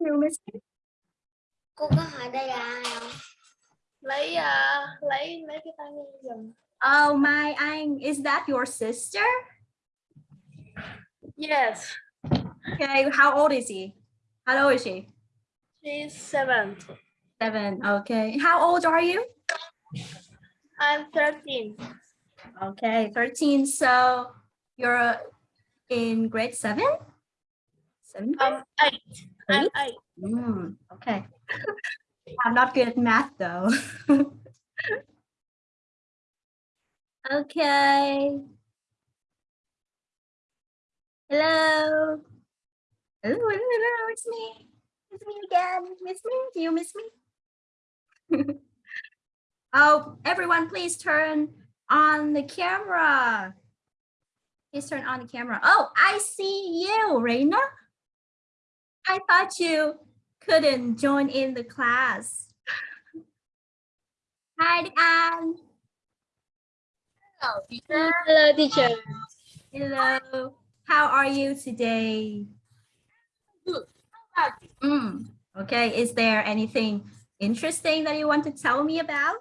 You miss me? cô có hỏi đây là ai không lấy à, lấy lấy cái tai nghe dùm Oh, my anh, is that your sister? yes Okay, how old is he? How old is she? she's seven Seven. Okay. How old are you? I'm 13 Okay, 13. So you're in grade seven? Seven? um eight I'm Eight? eight Mm, okay. I'm not good at math though. okay. Hello. Hello, hello, hello, it's me. It's me again. Miss me? Do you miss me? oh, everyone, please turn on the camera. Please turn on the camera. Oh, I see you, Reina. I thought you couldn't join in the class. Hi, Anne. hello teacher hello teacher Hello. How are you today? good how about you Mm, okay. Is there anything interesting that you want to tell me about?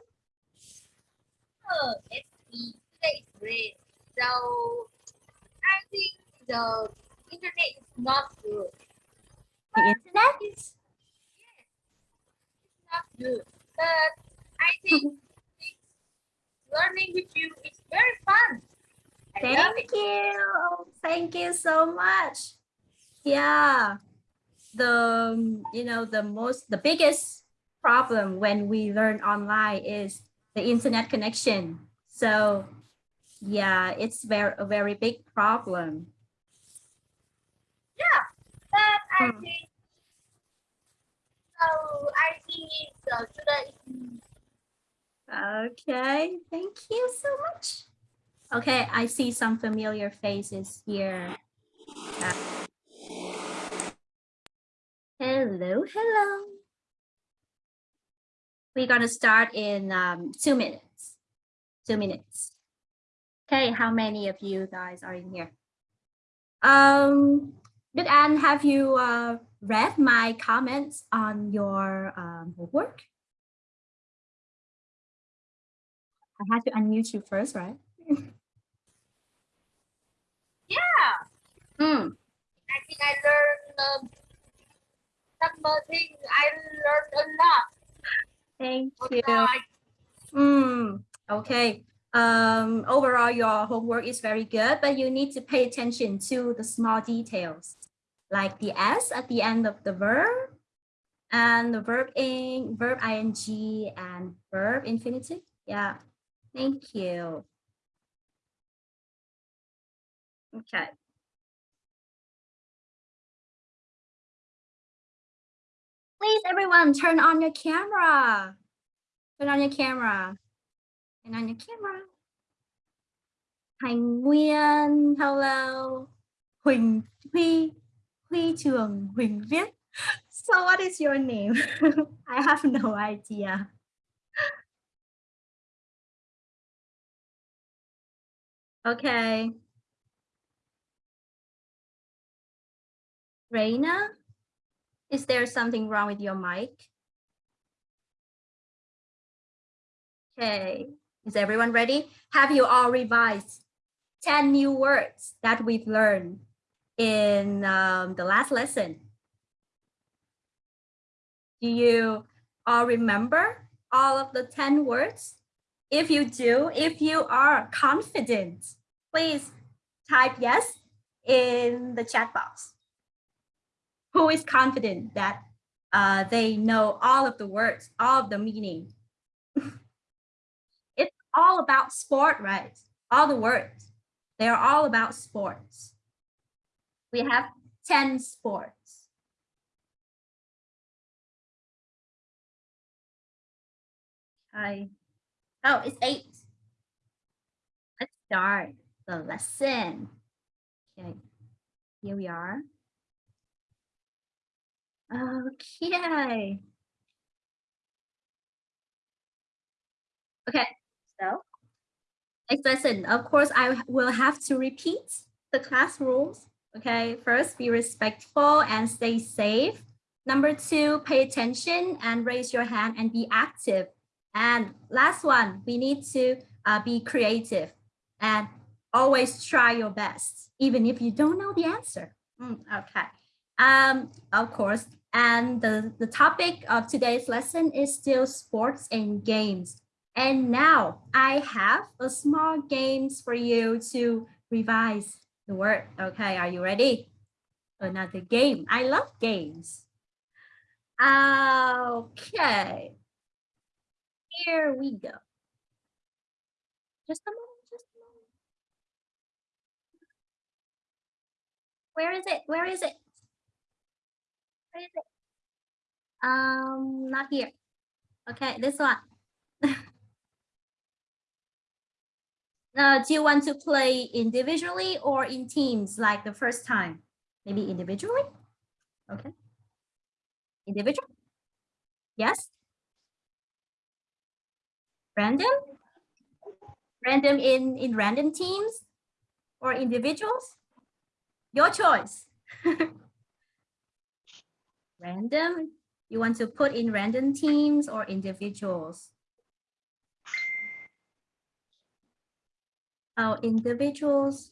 oh, it's me today is great so I think the internet is not good The internet? it's not good but I think learning with you is very fun I Thank you. Thank you so much. Yeah. The um, you know the most the biggest problem when we learn online is the internet connection. So yeah, it's very a very big problem. Yeah, but I Hmm. think I Okay, thank you so much. Okay, I see some familiar faces here. Hello, hello. We're gonna start in um, two minutes. Two minutes. Okay, how many of you guys are in here? Um, Đức Anne, have you uh, read my comments on your um, homework? I had to unmute you first, right? yeah Mm, I think I learned um, number thing. I learned a lot. thank But you. now I, Mm, okay. Um, overall, your homework is very good, but you need to pay attention to the small details, like the S at the end of the verb, and the verb in verb ing and verb infinitive. Yeah, thank you. Okay. Please, everyone, turn on your camera. Turn on your camera. Turn on your camera. Thành Nguyên, hello. Huỳnh Huy, Huy Trường, Huỳnh Viết. So what is your name? I have no idea. Okay. Reina, is there something wrong with your mic? Okay, is everyone ready? Have you all revised 10 new words that we've learned in um, the last lesson? Do you all remember all of the 10 words? If you do, if you are confident, please type yes in the chat box. Who is confident that uh, they know all of the words, all of the meaning? it's all about sport, right? All the words, they're all about sports. We have 10 sports. Hi. Oh, it's eight. Let's start the lesson. Okay, here we are. Okay. Okay, so next lesson. Of course, I will have to repeat the class rules. Okay, first be respectful and stay safe Number two, pay attention and raise your hand and be active. And last one, we need to uh, be creative and always try your best, even if you don't know the answer. Mm, okay. Um, of course, and the, the topic of today's lesson is still sports and games. And now I have a small games for you to revise the word. Okay, are you ready? Another game. I love games. Okay. Here we go. Just a moment, just a moment. Where is it? Where is it? Where is it? Um, not here. Okay, this one. Uh, do you want to play individually or in teams like the first time? Maybe individually? Okay. Individual? Yes? Random? Random in, in random teams or individuals? Your choice. random? You want to put in random teams or individuals? Oh, individuals.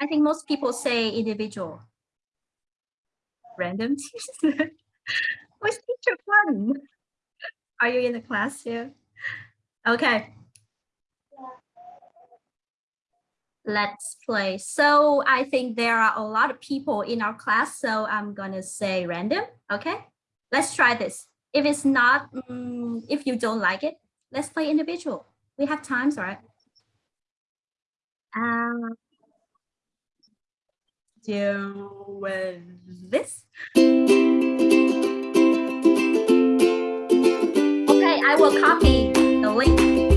I think most people say individual. Random. What's teacher fun? Are you in the class here? Okay. Let's play. So I think there are a lot of people in our class, so I'm gonna say random. Okay, let's try this. If it's not, mm, if you don't like it, let's play individual. We have times, right? Uh, do this. Okay, I will copy the link.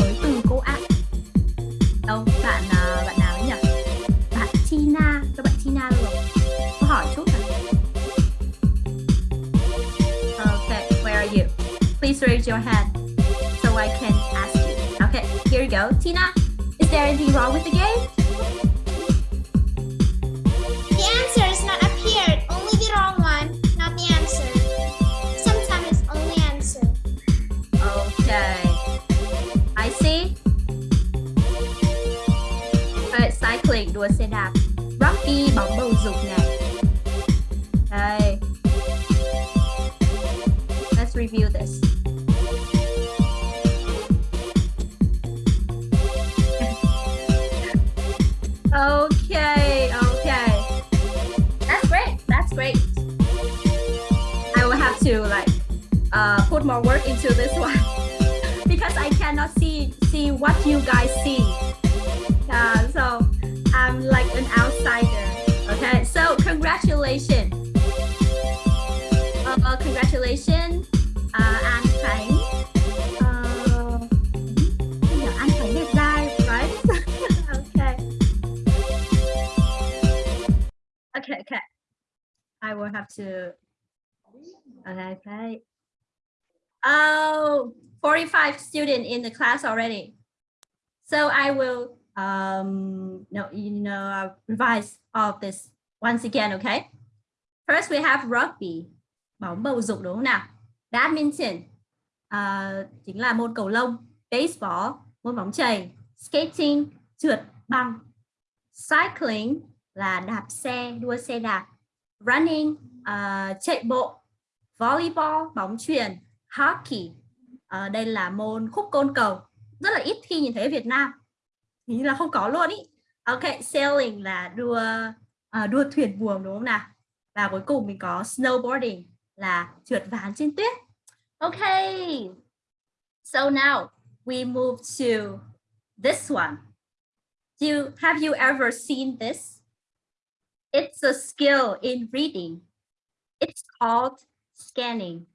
Với từ cô ạ. Đâu, bạn à, bạn nào ấy nhỉ? Bạn Tina, các bạn Tina được không Có hỏi chút nào? Okay, where are you? Please raise your hand so I can ask you. Okay, here you go. Tina, is there anything wrong with the game? Đua xe đạp. Rugby, bóng bầu dục này. Okay. Let's review this. Okay, okay. That's great. That's great. I will have to like uh, put more work into this one because I cannot see see what you guys see. Congratulations. Uh, congratulations, uh, An Khánh. Uh, yeah, An Khánh đẹp trai, right? okay. Okay, okay. I will have to. Okay, okay. Oh, 45 students in the class already. So I will um no you know revise all of this once again, okay? First we have rugby, bóng bầu dục đúng không nào? Badminton uh, chính là môn cầu lông, baseball, môn bóng chày, skating, trượt băng, cycling là đạp xe, đua xe đạp, running uh, chạy bộ, volleyball, bóng chuyền, hockey. Uh, đây là môn khúc côn cầu. Rất là ít khi nhìn thấy ở Việt Nam. Hình như là không có luôn ý. Ok, sailing là đua uh, đua thuyền buồm đúng không nào? Và cuối cùng mình có snowboarding là trượt ván trên tuyết. Ok. So now we move to this one. Do you, have you ever seen this? It's a skill in reading. It's called scanning.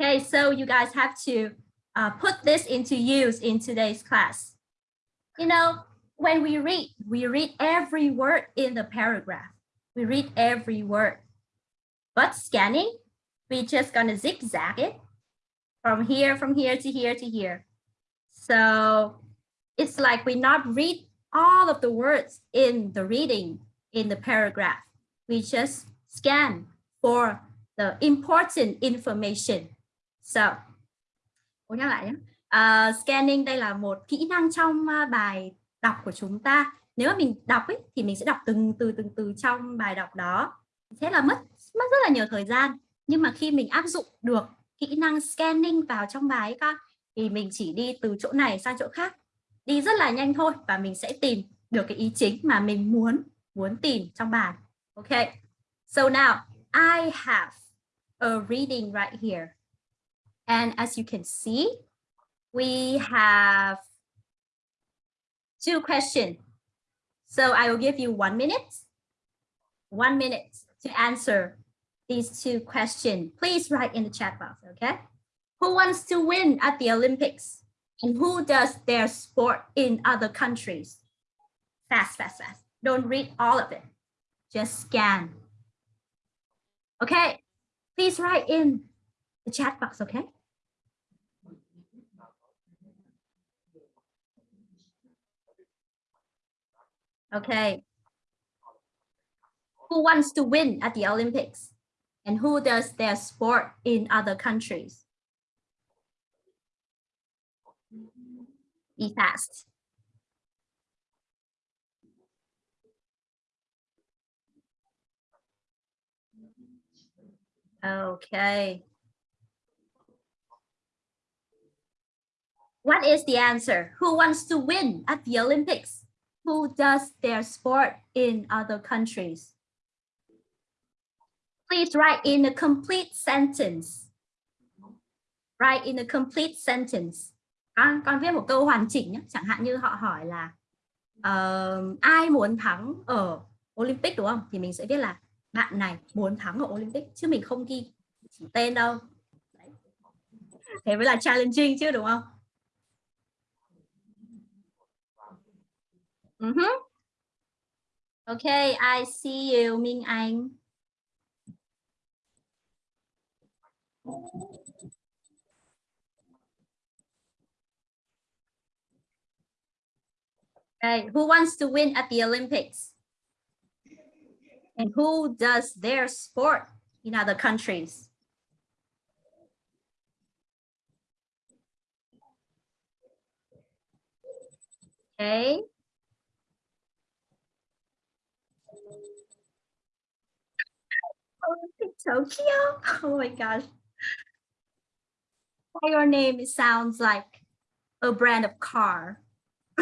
Okay, so you guys have to uh, put this into use in today's class. You know, when we read, we read every word in the paragraph. We read every word. But scanning, we just gonna zigzag it from here, from here to here to here. So it's like we not read all of the words in the reading in the paragraph. We just scan for the important information. So, nhắc lại nhé. Uh, scanning đây là một kỹ năng trong à, bài đọc của chúng ta. Nếu mà mình đọc ấy, thì mình sẽ đọc từng từ từng từ trong bài đọc đó. Thế là mất mất rất là nhiều thời gian. Nhưng mà khi mình áp dụng được kỹ năng scanning vào trong bài ấy con, thì mình chỉ đi từ chỗ này sang chỗ khác. Đi rất là nhanh thôi và mình sẽ tìm được cái ý chính mà mình muốn muốn tìm trong bài. Okay. So now I have a reading right here. And as you can see, we have two questions. So I will give you one minute, one minute to answer these two questions. Please write in the chat box, okay? Who wants to win at the Olympics? And who does their sport in other countries? Fast, fast, fast. Don't read all of it. Just scan. Okay, please write in the chat box, okay? Okay. Who wants to win at the Olympics? And who does their sport in other countries? Be fast. Okay. What is the answer? Who wants to win at the Olympics? Who does their sport in other countries? Please write in a complete sentence. Write in a complete sentence. Con, con viết một câu hoàn chỉnh nhé. Chẳng hạn như họ hỏi là ờ, ai muốn thắng ở Olympic đúng không? Thì mình sẽ viết là bạn này muốn thắng ở Olympic chứ mình không ghi tên đâu. Đấy. Thế mới là challenging chứ đúng không? Uh -huh. Okay, I see you, Minh Anh. Okay, who wants to win at the Olympics? And who does their sport in other countries? Okay. Tokyo. Oh my gosh. Your name sounds like a brand of car.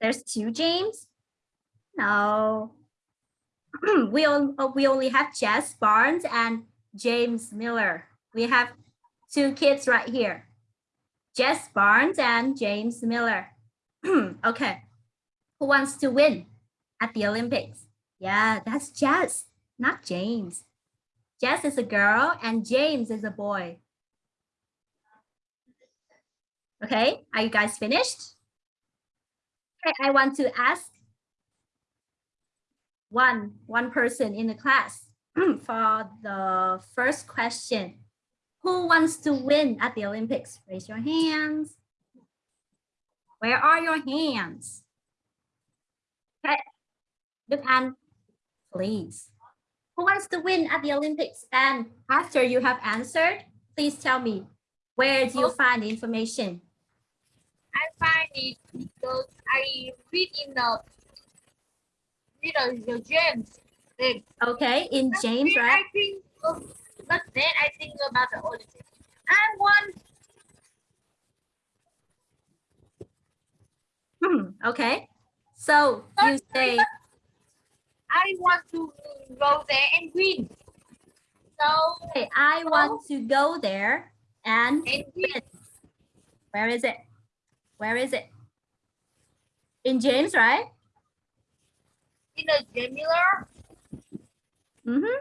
There's two James? No. we, on, we only have Jess Barnes and James Miller. We have two kids right here. Jess Barnes and James Miller. okay. Who wants to win at the Olympics? Yeah, that's Jess, not James. Jess is a girl and James is a boy. Okay, are you guys finished? Okay, I want to ask one, one person in the class for the first question. Who wants to win at the Olympics? Raise your hands. Where are your hands? Okay, Đức An, please. Who wants to win at the Olympics? And after you have answered, please tell me, where do you oh. find the information? I find it because I read in the the James. Okay, in James, right? I think, but then I think about the Olympics. I want Hmm, okay. So you say, I want to go there and win. So okay, I want to go there and and win. where is it? Where is it? In James, right? In a similar, Mm-hmm.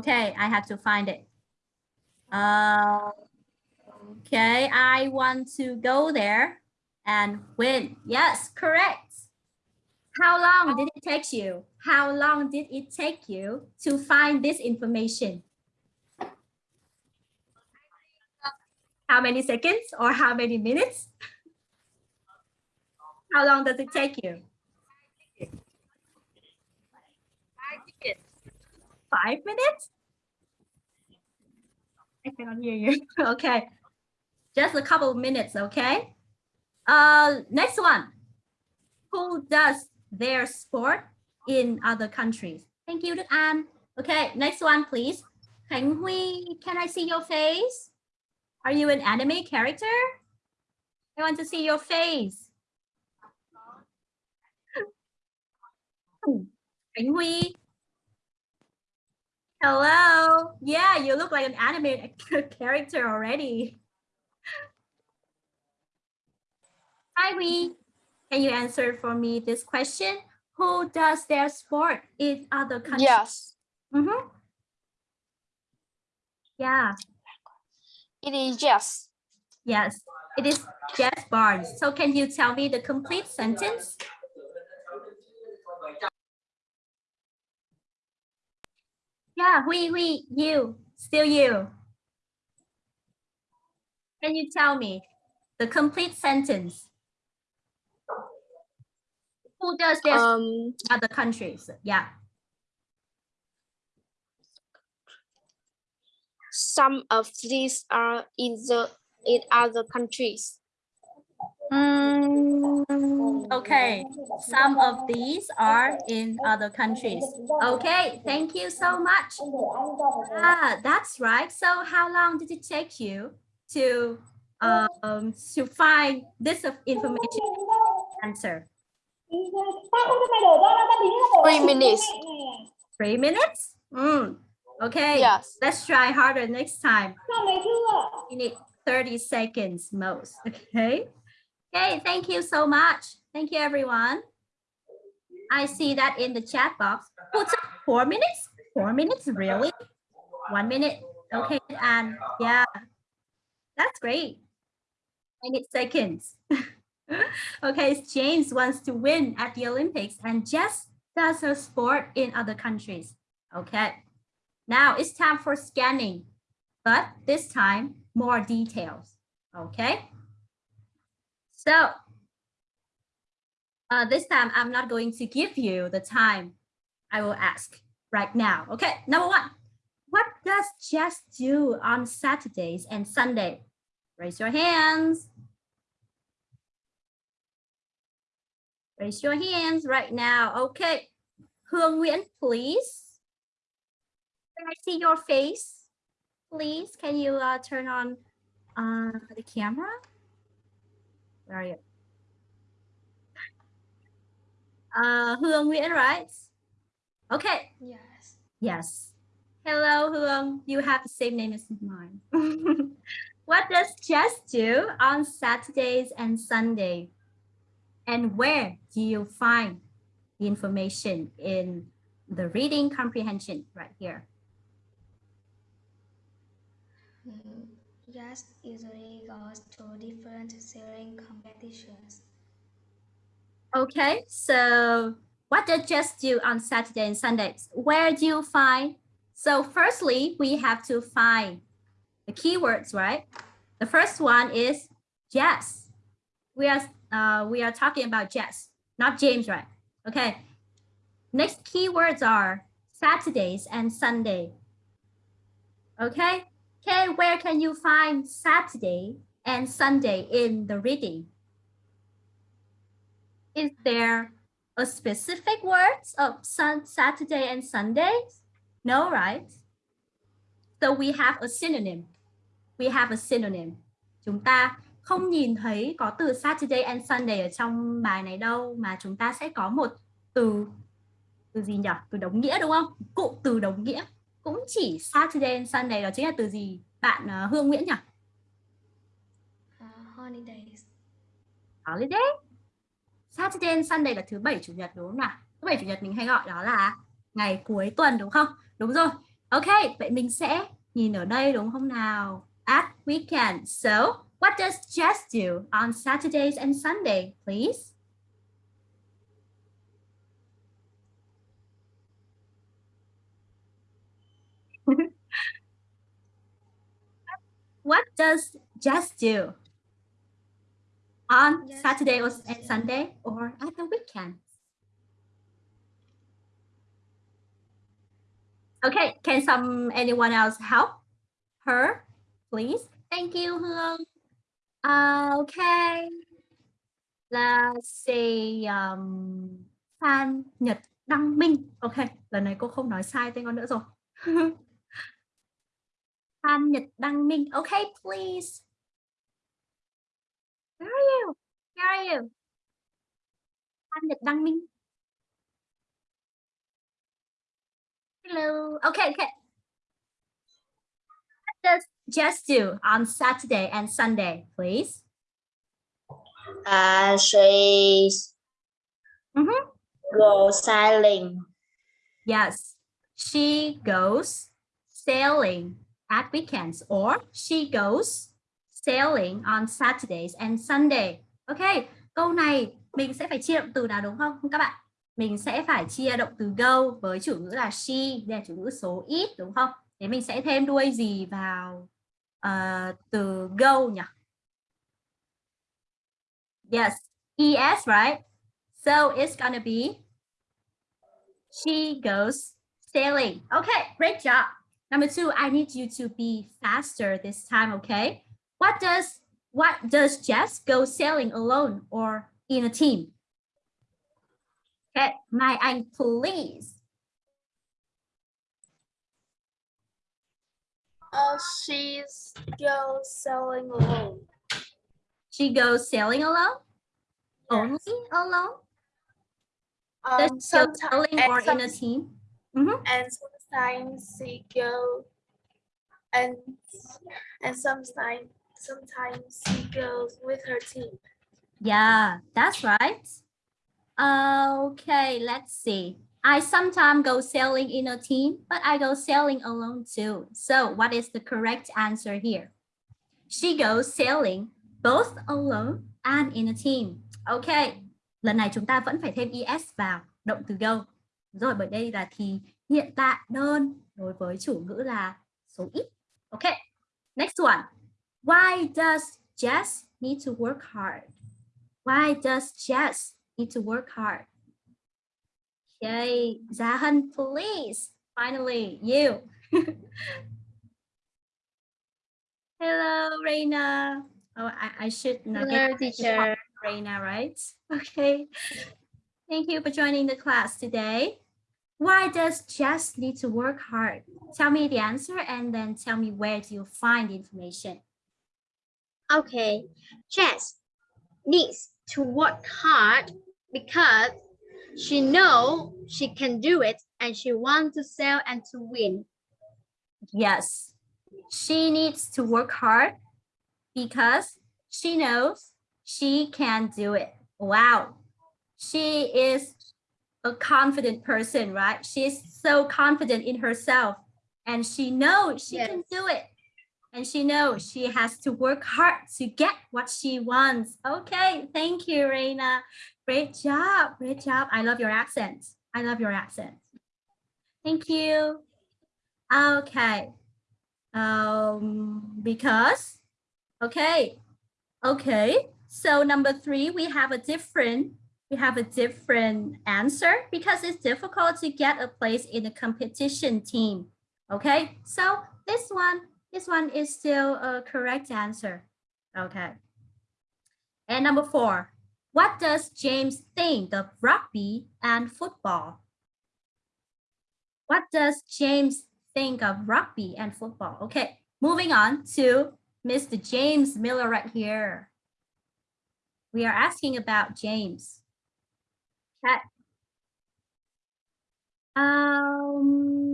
Okay, I have to find it. Uh, okay, I want to go there and win. Yes, correct. How long did it take you? How long did it take you to find this information? How many seconds or how many minutes? How long does it take you? I think it. Five minutes? I cannot hear you. okay. Just a couple of minutes, okay? Uh, next one. Who does their sport in other countries? Thank you, An. Okay, next one, please. Khánh Huy, can I see your face? Are you an anime character? I want to see your face. Khánh Huy. Hello. Yeah, you look like an anime character already. Hi, Wee. Can you answer for me this question? Who does their sport in other countries? Yes, Mm -hmm. Yeah, it is yes. yes. It is Jess Barnes. So can you tell me the complete sentence? Yeah, we, we, you, still you. Can you tell me the complete sentence? Who does this Um, other countries? Yeah. some of these are in the in other countries. Mm, okay, some of these are in other countries. Okay, thank you so much. Ah, that's right. So how long did it take you to um to find this information answer? Three minutes. Three minutes? Mm, okay, Yes. let's try harder next time. You need 30 seconds most. Okay. Okay, thank you so much. Thank you, everyone. I see that in the chat box. Oh, Who took four minutes? Four minutes, really? One minute. Okay, and yeah, that's great. I need seconds. okay, James wants to win at the Olympics and Jess does her sport in other countries. Okay, now it's time for scanning, but this time more details. Okay. So uh, this time I'm not going to give you the time. I will ask right now. Okay, number one. What does Jess do on Saturdays and Sunday? Raise your hands. Raise your hands right now. Okay. Hương please. Can I see your face? Please, can you uh, turn on uh, the camera? Where are you? Uh, Hương Nguyễn, right? Okay. Yes. Yes. Hello, Hương. You have the same name as mine. what does Jess do on Saturdays and Sunday? And where do you find the information in the reading comprehension right here? Mm, Just usually goes to different sailing competitions. Okay, so what does Jess do on Saturday and Sundays? Where do you find? So firstly, we have to find the keywords, right? The first one is Jess. We are uh, we are talking about Jess, not James, right? Okay. Next keywords are Saturdays and Sunday. Okay. Okay, where can you find Saturday and Sunday in the reading? Is there a specific words of sun, Saturday and Sunday? No, right? So we have a synonym. We have a synonym. Chúng ta không nhìn thấy có từ Saturday and Sunday ở trong bài này đâu mà chúng ta sẽ có một từ từ gì nhỉ? Từ đồng nghĩa đúng không? Cụm từ đồng nghĩa cũng chỉ Saturday and Sunday đó chính là từ gì? Bạn uh, Hương Nguyễn nhỉ? Uh, holidays. holiday. Saturday and Sunday là thứ bảy chủ nhật đúng không nào? Thứ bảy chủ nhật mình hay gọi đó là ngày cuối tuần đúng không? Đúng rồi. Ok, vậy mình sẽ nhìn ở đây đúng không nào? At weekend. So, what does Jess do on Saturdays and Sunday, please? What does Jess do on Jess Saturday or and Sunday or at the weekend? Okay, can some anyone else help her, please? Thank you, Hương. Uh, okay. Let's see. Um, Phan Nhật Đăng Minh. Okay, lần này cô không nói sai tên con nữa rồi. Phan Nhật Đăng Minh. Okay, please. Where are you? Where are you? Phan Nhật Đăng Minh. Hello. Okay, okay. What does Jess do on Saturday and Sunday, please? Uh, she Mhm. go sailing. Yes, she goes sailing at weekends or she goes sailing on Saturdays and Sunday. Ok, câu này mình sẽ phải chia động từ nào đúng không các bạn? Mình sẽ phải chia động từ go với chủ ngữ là she, đây là chủ ngữ số ít đúng không? Thế mình sẽ thêm đuôi gì vào uh, từ go nhỉ? Yes, es right? So it's gonna be she goes sailing. Okay, great job. Number two, I need you to be faster this time, okay? What does what does Jess go sailing alone or in a team? Okay, my Anh, please. Uh, she's go sailing alone. She goes sailing alone? Only alone? Does Um, she go sailing or in a team? Mhm. and sometimes she and and sometimes sometimes she goes with her team. Yeah, that's right. Uh, okay, let's see. I sometimes go sailing in a team, but I go sailing alone too. So what is the correct answer here? She goes sailing both alone and in a team. Okay, lần này chúng ta vẫn phải thêm es vào động từ go. Rồi bởi đây là thì hiện tại đơn đối với chủ ngữ là số ít. Okay, next one. Why does Jess need to work hard? Why does Jess need to work hard? Okay, Zahan, please. Finally, you. Hello, Reina. Oh, I, I should not Hello, get teacher. Reina, right? Okay. Thank you for joining the class today. Why does Jess need to work hard? Tell me the answer and then tell me where do you find the information. Okay, Jess needs to work hard because she know she can do it and she wants to sell and to win. Yes, she needs to work hard because she knows she can do it. Wow. She is a confident person, right? She's so confident in herself and she knows she can do it. And she knows she has to work hard to get what she wants. Okay, thank you, Reina. Great job, great job. I love your accent. I love your accent. Thank you. Okay. Um, because, okay, okay. So number three, we have a different, we have a different answer because it's difficult to get a place in a competition team. Okay, so this one, this one is still a correct answer. Okay. And number four, what does James think of rugby and football? What does James think of rugby and football? Okay, moving on to Mr. James Miller right here. We are asking about James. Okay. Um,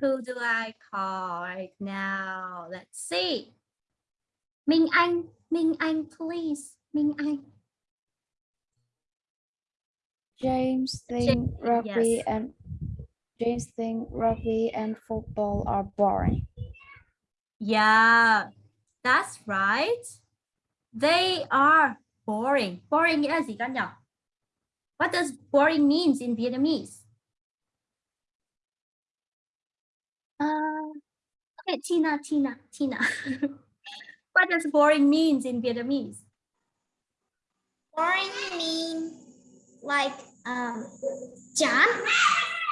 who do I call right now? Let's see. Minh Anh, Minh Anh, please. Minh Anh. James think rugby yes. and James think rugby and football are boring. Yeah, that's right. They are boring. Boring nghĩa là gì con nhỉ? What does boring means in Vietnamese? Uh, okay, Tina, Tina, Tina. what does boring means in Vietnamese? Boring mean like um chán.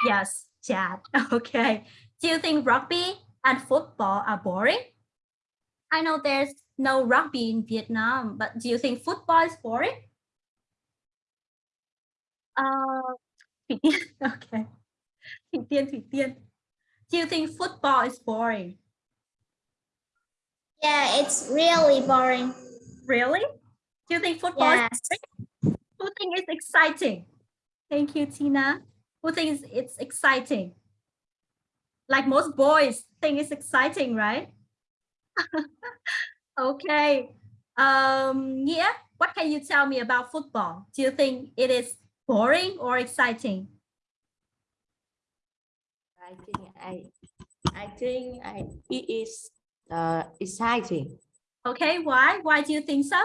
Yes, Chad. Okay. Do you think rugby and football are boring? I know there's no rugby in Vietnam, but do you think football is boring? Uh, Thủy Tiên. Okay. Thủy Tiên, Thủy Tiên. Do you think football is boring? Yeah, it's really boring. Really? Do you think football Yes. is boring? Who it's exciting? Thank you, Tina. Who thinks it's exciting? Like most boys think it's exciting, right? okay. Um, yeah, what can you tell me about football? Do you think it is boring or exciting? I think I, I think I, it is uh, exciting. Okay, why? Why do you think so?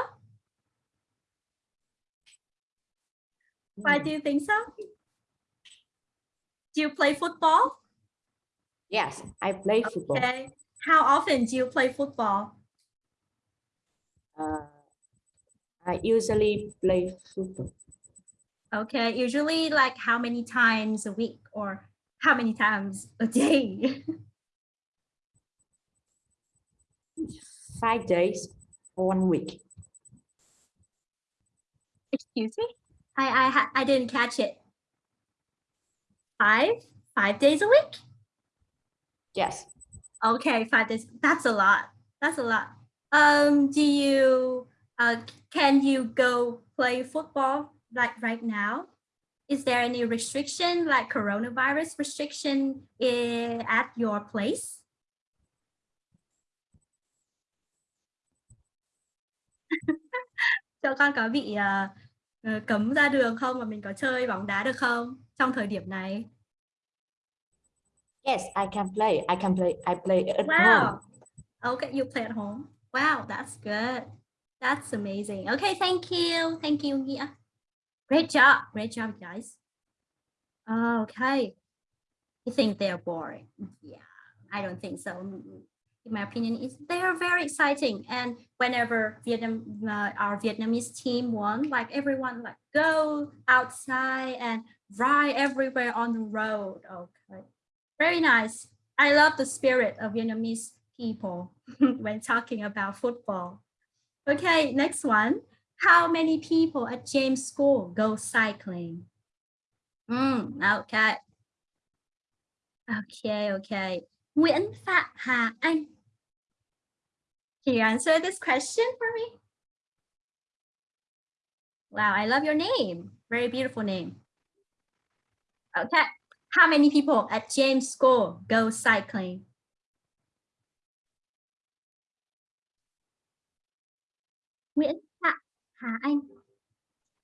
Why do you think so? Do you play football? Yes, I play football. Okay. How often do you play football? Uh, I usually play football. Okay, usually like how many times a week or how many times a day? Five days, one week. Excuse me? I I I didn't catch it. Five? Five days a week? Yes. Okay, five days. That's a lot. That's a lot. Um, do you uh can you go play football like right now? Is there any restriction like coronavirus restriction i- at your place? Cho con có bị ờ, cấm ra đường không và mình có chơi bóng đá được không trong thời điểm này? Yes, I can play. I can play. I play at Wow. home. Okay, you play at home. Wow, that's good. That's amazing. Okay, thank you. Thank you, Nghĩa. Great job. Great job, guys. Okay. You think they're boring? Yeah, I don't think so. In my opinion, is they are very exciting. And whenever Vietnam, uh, our Vietnamese team won, like everyone like go outside and ride everywhere on the road. Okay, very nice. I love the spirit of Vietnamese people when talking about football. Okay, next one. How many people at James School go cycling? Mm, okay. Okay, okay. Nguyễn Phạm Hà Anh. Can you answer this question for me? Wow, I love your name. Very beautiful name. Okay. How many people at James School go cycling? Nguyễn Hà Anh.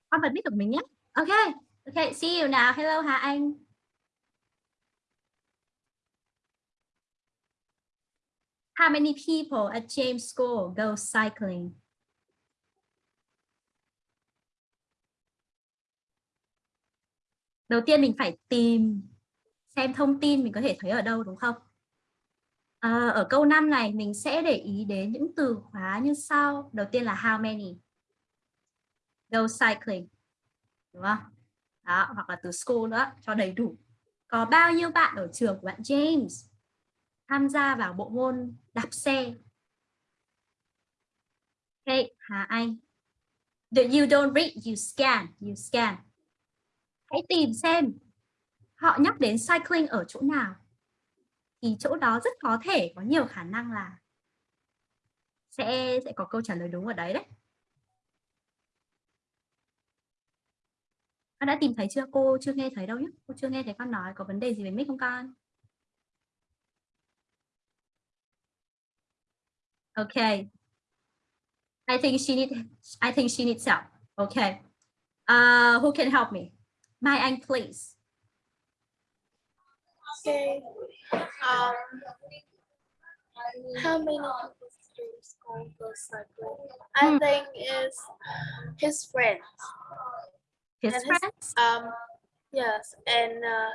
Con bật mic của mình nhé. OK, OK, see you now. Hello Hà Anh. How many people at James School go cycling? Đầu tiên mình phải tìm xem thông tin mình có thể thấy ở đâu đúng không? À, ở câu 5 này mình sẽ để ý đến những từ khóa như sau. Đầu tiên là how many. Go cycling. Đúng không? Đó, hoặc là từ school nữa cho đầy đủ. Có bao nhiêu bạn ở trường của bạn James tham gia vào bộ môn đạp xe? ok Hà Anh. The, you don't read, you scan, you scan. Hãy tìm xem họ nhắc đến cycling ở chỗ nào thì chỗ đó rất có thể có nhiều khả năng là sẽ sẽ có câu trả lời đúng ở đấy đấy. Con đã tìm thấy chưa? Cô chưa nghe thấy đâu nhé. Cô chưa nghe thấy con nói có vấn đề gì về mic không con? Okay. I think she need I think she needs help. Okay. Uh, who can help me? Mai Anh, please. Okay. Um, how many cycling? I Hmm. think it's his friends. His And his- friends? Um, yes, and uh,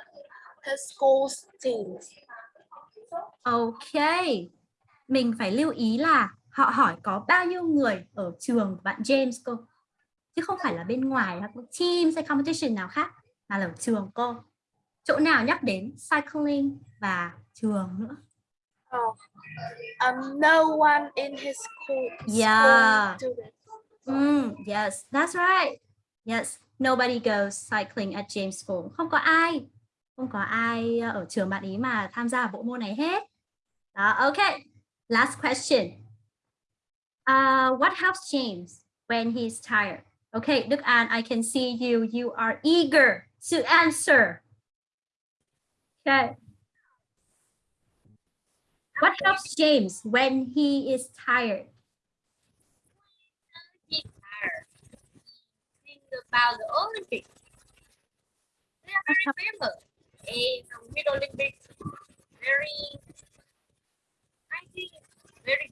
his school's teams. Ok. Mình phải lưu ý là họ hỏi có bao nhiêu người ở trường của bạn James cô. Chứ không phải là bên ngoài hoặc team hay competition nào khác mà là ở trường cô. Chỗ nào nhắc đến cycling và trường nữa. Oh, um, no one in his school. Yeah. School student. Mm, yes, that's right. Yes, nobody goes cycling at James School. Không có ai. Không có ai ờ, ở trường bạn ý mà tham gia bộ môn này hết. Đó, ok. Last question. Uh, what helps James when he's tired? Okay, Đức An, I can see you. You are eager to answer. Okay. What helps James when he is tired? About the Olympics. They are very famous. And the Winter Olympics, very, I think, very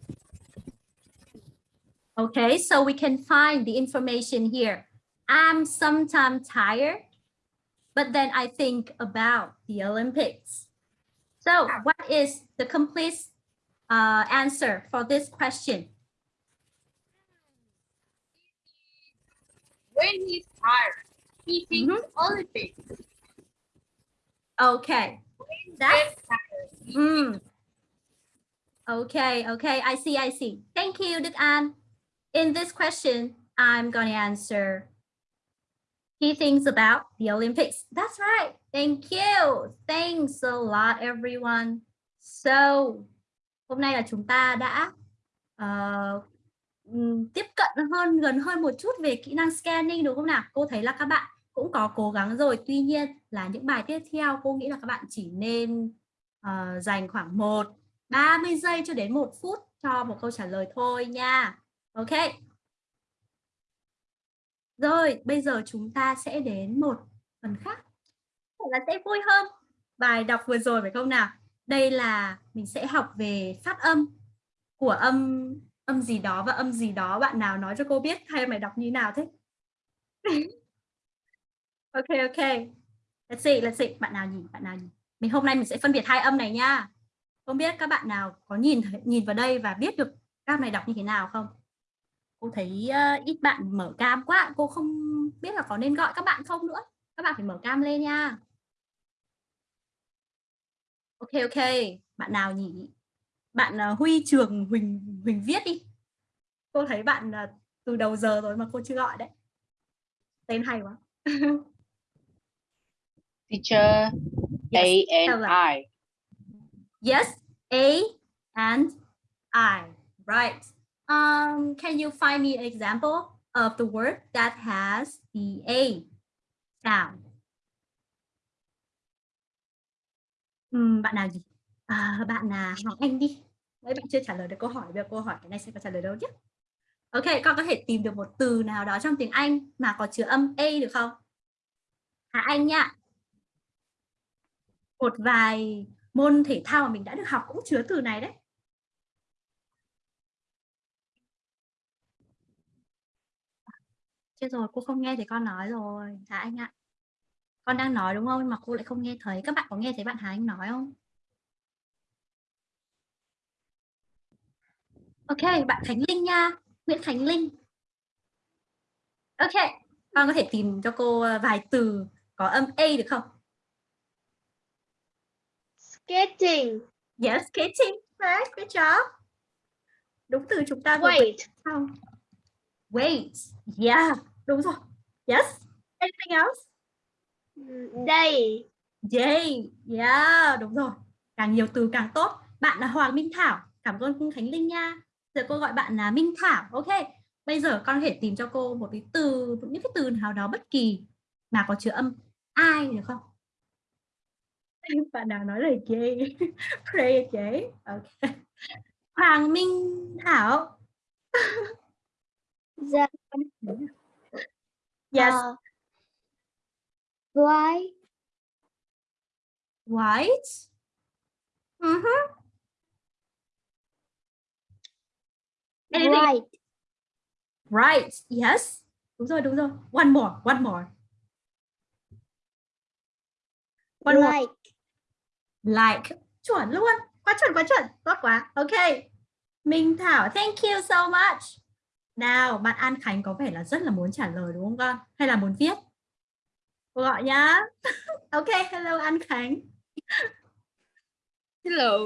Okay, so we can find the information here. I'm sometimes tired, but then I think about the Olympics. So what is the complete uh, answer for this question? When he's tired. he thinks Mhm. Olympics. Okay. That's That's Mm. Okay, okay, I see, I see. Thank you, Đức An. In this question, I'm going to answer. He thinks about the Olympics. That's right. Thank you. Thanks a lot, everyone. So, hôm nay là chúng ta đã ừm, tiếp cận hơn gần hơn một chút về kỹ năng scanning đúng không nào? Cô thấy là các bạn cũng có cố gắng rồi. Tuy nhiên là những bài tiếp theo cô nghĩ là các bạn chỉ nên uh, dành khoảng 1 30 giây cho đến 1 phút cho một câu trả lời thôi nha. Ok. Rồi, bây giờ chúng ta sẽ đến một phần khác. Là sẽ vui hơn. Bài đọc vừa rồi phải không nào? Đây là mình sẽ học về phát âm của âm âm gì đó và âm gì đó. Bạn nào nói cho cô biết hay mày đọc như nào thế? ok ok. Let's see, let's see. Bạn nào nhỉ? Bạn nào nhỉ? Mình hôm nay mình sẽ phân biệt hai âm này nha. Không biết các bạn nào có nhìn nhìn vào đây và biết được các này đọc như thế nào không? Cô thấy uh, ít bạn mở cam quá, cô không biết là có nên gọi các bạn không nữa. Các bạn phải mở cam lên nha. Ok ok, bạn nào nhỉ? Bạn uh, Huy Trường Huỳnh Huỳnh viết đi. Cô thấy bạn uh, từ đầu giờ rồi mà cô chưa gọi đấy. Tên hay quá. Teacher, A Yes, and tell them. I. Yes, A and I. Right. Um, can you find me an example of the word that has the A sound? Ừm, bạn nào gì? À, bạn là Hoàng Anh đi. Mấy bạn chưa trả lời được câu hỏi, bây giờ cô hỏi cái này sẽ có trả lời đâu nhé. Ok, con có thể tìm được một từ nào đó trong tiếng Anh mà có chứa âm A được không? Hà Anh nhá Một vài môn thể thao mà mình đã được học cũng chứa từ này đấy. Chết rồi, cô không nghe thấy con nói rồi. Hà Anh ạ. Con đang nói đúng không? Mà cô lại không nghe thấy. Các bạn có nghe thấy bạn Hà Anh nói không? Ok, bạn Khánh Linh nha. Nguyễn Khánh Linh. Ok, con có thể tìm cho cô ờ, vài từ có âm A được không? Skating. Yes, skating. Right, good job. Đúng từ chúng ta vừa Wait. không? Wait. Yeah, đúng rồi. Yes. Anything else? Day. Day. Yeah, đúng rồi. Càng nhiều từ càng tốt. Bạn là Hoàng Minh Thảo. Cảm ơn Khánh Linh nha. Giờ cô gọi bạn là Minh Thảo. Ok. Bây giờ con có thể tìm cho cô một cái từ, những cái từ nào đó bất kỳ mà có chứa âm ai được không? Bạn nào nói lời gay? Pray gay. Ok. Hoàng Minh Thảo. Dạ. Yes. Ờ, White. White. Mhm. Anything White. Right. Yes. Đúng rồi, đúng rồi. One more, one more. One more. Like. Like. Chuẩn luôn. Quá chuẩn, quá chuẩn. Tốt quá. Ok. Minh Thảo, thank you so much. Nào, bạn An Khánh có vẻ là rất là muốn trả lời đúng không con? Hay là muốn viết? Cô gọi nhá. ok, hello An Khánh. Hello.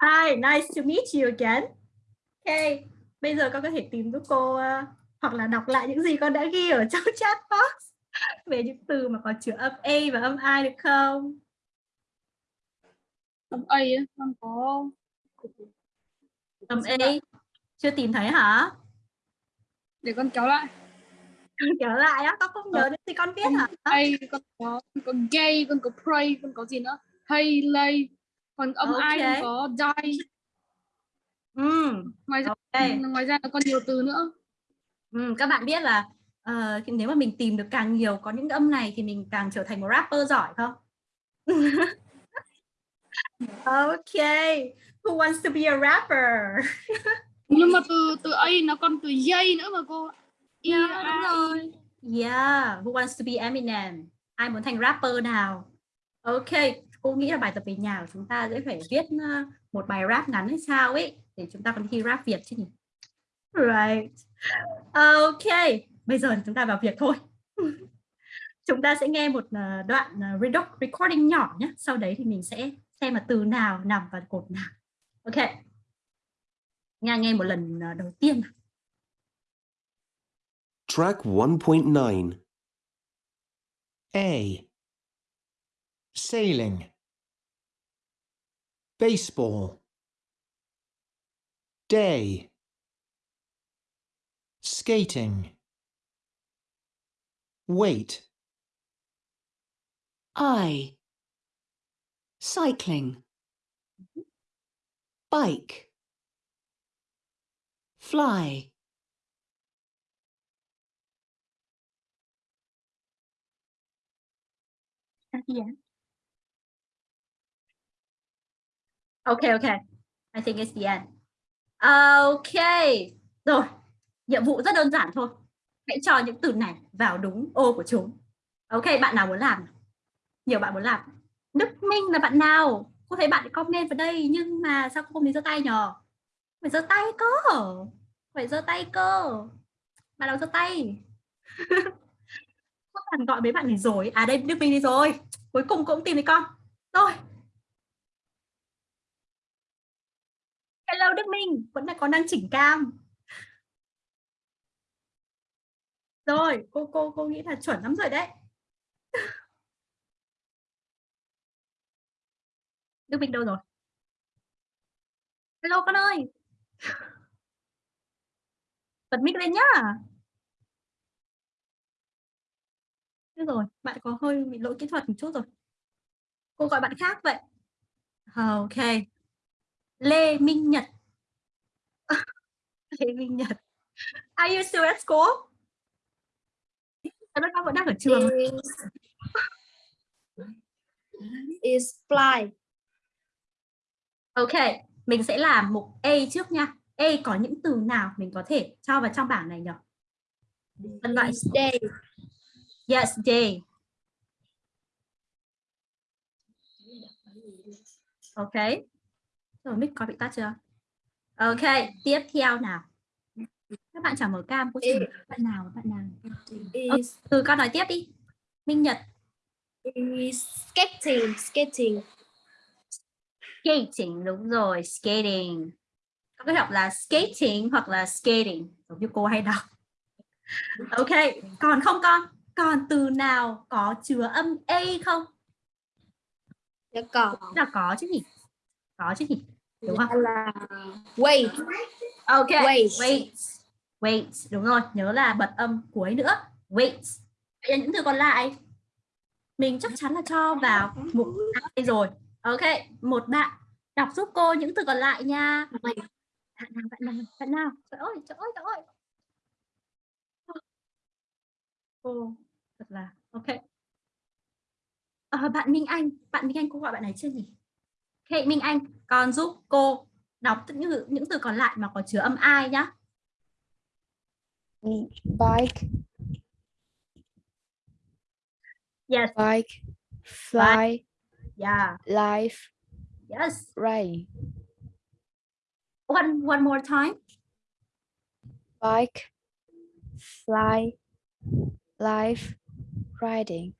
Hi, nice to meet you again. Ok, bây giờ con có thể tìm giúp cô uh, hoặc là đọc lại những gì con đã ghi ở trong chat box về những từ mà có chứa âm A và âm I được không? Âm A á, con có Âm A chưa tìm thấy hả? để con kéo lại. Kéo lại á, con không nhớ đến gì con biết hả? A con có con có gay, con có pray, con có gì nữa? Hay lay. Còn âm I Ok. con có die. Ừ, Ngoài ra ok. ngoài ra nó còn nhiều từ nữa. Ừ, các bạn biết là ờ, nếu mà mình tìm được càng nhiều có những âm này thì mình càng trở thành một rapper giỏi không? ok, who wants to be a rapper? Nhưng mà từ từ A nó còn từ dây nữa mà cô. Yeah, A, đúng rồi. Yeah, who wants to be Eminem? Ai muốn thành rapper nào? Ok, cô nghĩ là bài tập về nhà của chúng ta sẽ phải viết uh, một bài rap ngắn hay sao ấy để chúng ta còn thi rap Việt chứ nhỉ? Right. Ok, bây giờ chúng ta vào việc thôi. chúng ta sẽ nghe một ờ, đoạn ờ, redoc- recording nhỏ nhé. Sau đấy thì mình sẽ xem là từ nào nằm vào cột nào. Ok. Nghe nghe một lần ờ, đầu tiên. Track 1.9. A. Sailing. Baseball. Day. Skating. Wait. I. Cycling. Bike. Fly. At the end. Okay, okay. I think it's the end. À, OK, Rồi, nhiệm vụ rất đơn giản thôi. Hãy cho những từ này vào đúng ô của chúng. Ok, bạn nào muốn làm? Nhiều bạn muốn làm. Đức Minh là bạn nào? Cô thấy bạn comment vào đây nhưng mà sao cô không đi giơ tay nhờ? Phải giơ tay cơ. Phải giơ tay cơ. Bạn nào giơ tay? Cô toàn gọi mấy bạn này rồi. À đây Đức Minh đi rồi. Cuối cùng cũng tìm thấy con. Rồi. Hello Đức Minh, vẫn là còn đang chỉnh cam. Rồi, cô cô cô nghĩ là chuẩn lắm rồi đấy. Đức Minh đâu rồi? Hello con ơi. Bật mic lên nhá. Được rồi, bạn có hơi bị lỗi kỹ thuật một chút rồi. Cô gọi bạn khác vậy. À, ok. Lê Minh Nhật. Lê Minh Nhật. Are you still at school? Các con vẫn đang ở trường. Is fly. Ok, mình sẽ làm mục A trước nha. A có những từ nào mình có thể cho vào trong bảng này nhỉ? Phân loại Day. Yes, day. Ok. Rồi mic có bị tắt chưa? Ok, tiếp theo nào. Các bạn chẳng mở cam, Ê. bạn nào, bạn nào. Is, từ con nói tiếp đi. Minh Nhật, skating. Skating. skating, đúng rồi, skating. Có cái đọc là skating hoặc là skating, giống như cô hay đọc. Ok, còn không con? Còn từ nào có chứa âm A không? Dạ có. Là có chứ nhỉ? Có chứ nhỉ? Đúng không? Là wait. Ok, Wait. wait. Wait, đúng rồi, nhớ là bật âm cuối nữa. Wait. Vậy là những từ còn lại mình chắc chắn là cho vào mục A rồi. Ok, một bạn đọc giúp cô những từ còn lại nha. Bạn nào, bạn nào, bạn nào? Trời ơi, trời ơi, trời ơi. Cô thật là ok. Ờ, bạn Minh Anh, bạn Minh Anh cô gọi bạn này chưa nhỉ? Ok, Minh Anh, con giúp cô đọc những những từ còn lại mà có chứa âm ai nhá. Bike, Yes, bike, fly, yeah, life, yes. rain. One one more time. Bike, fly, life, riding.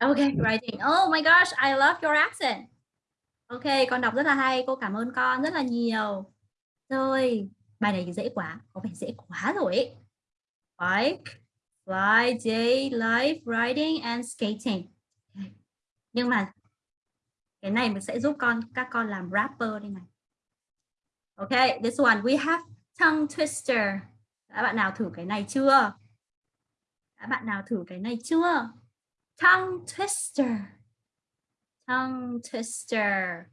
Okay, writing. Oh my gosh, I love your accent. Ok, con đọc rất là hay, cô cảm ơn con rất là nhiều. Rồi, bài này dễ quá, có vẻ dễ quá rồi ấy. Bike, fly, day, life, riding and skating. Nhưng mà cái này mình sẽ giúp con các con làm rapper đây này. Ok, this one we have tongue twister. Các bạn nào thử cái này chưa? Các bạn nào thử cái này chưa? Tongue twister. Tongue twister.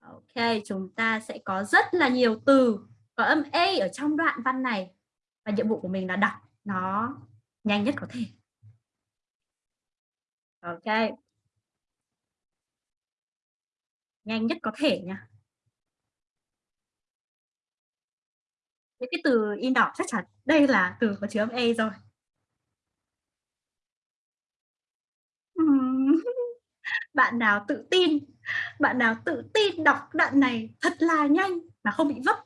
Ok, chúng ta sẽ có rất là nhiều từ có âm A ở trong đoạn văn này. Và nhiệm vụ của mình là đọc nó nhanh nhất có thể. Ok. Nhanh nhất có thể nha. Những cái từ in đỏ chắc chắn đây là từ có chứa âm A rồi. Bạn nào tự tin, bạn nào tự tin đọc đoạn này thật là nhanh mà không bị vấp.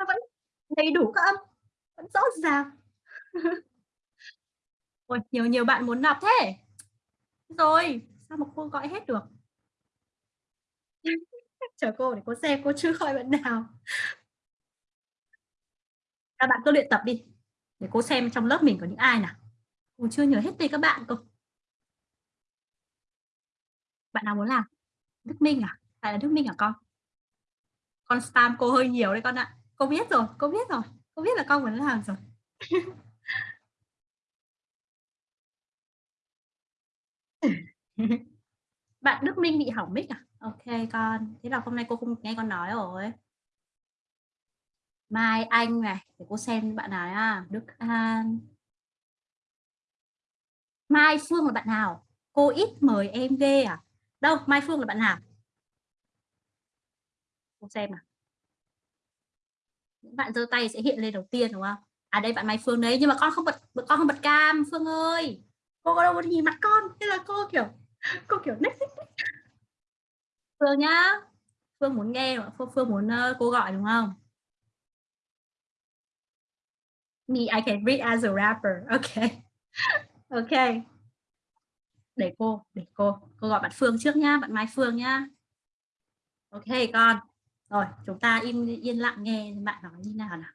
Nó vẫn đầy đủ các âm, vẫn rõ ràng. Ôi, nhiều nhiều bạn muốn đọc thế. rồi sao mà cô gọi hết được chờ cô để cô xem cô chưa gọi bạn nào các bạn cứ luyện tập đi để cô xem trong lớp mình có những ai nào cô chưa nhớ hết tên các bạn cơ bạn nào muốn làm? Đức Minh à? Phải là Đức Minh à con? Con spam cô hơi nhiều đấy con ạ. Cô biết rồi cô biết rồi. Cô biết là con muốn làm rồi. Bạn Đức Minh bị hỏng mic à? Ok con. Thế là hôm nay cô không nghe con nói rồi. Mai Anh này để cô xem bạn nào à, Đức An. Mai Phương là bạn nào? Cô ít mời em ghê à? Đâu Mai Phương là bạn nào? Cô xem nào những bạn giơ tay sẽ hiện lên đầu tiên đúng không? À đây bạn Mai Phương đấy nhưng mà con không bật con không bật cam Phương ơi. Cô có đâu có nhìn mặt con thế là cô kiểu cô kiểu next. Phương nhá Phương muốn nghe Phương, Phương muốn uh, cô gọi đúng không? Me I can read as a rapper okay okay để cô để cô. Cô gọi bạn Phương trước nhá, bạn Mai Phương nhá. Ok, con. Rồi, chúng ta im, yên lặng nghe bạn nói như nào nào.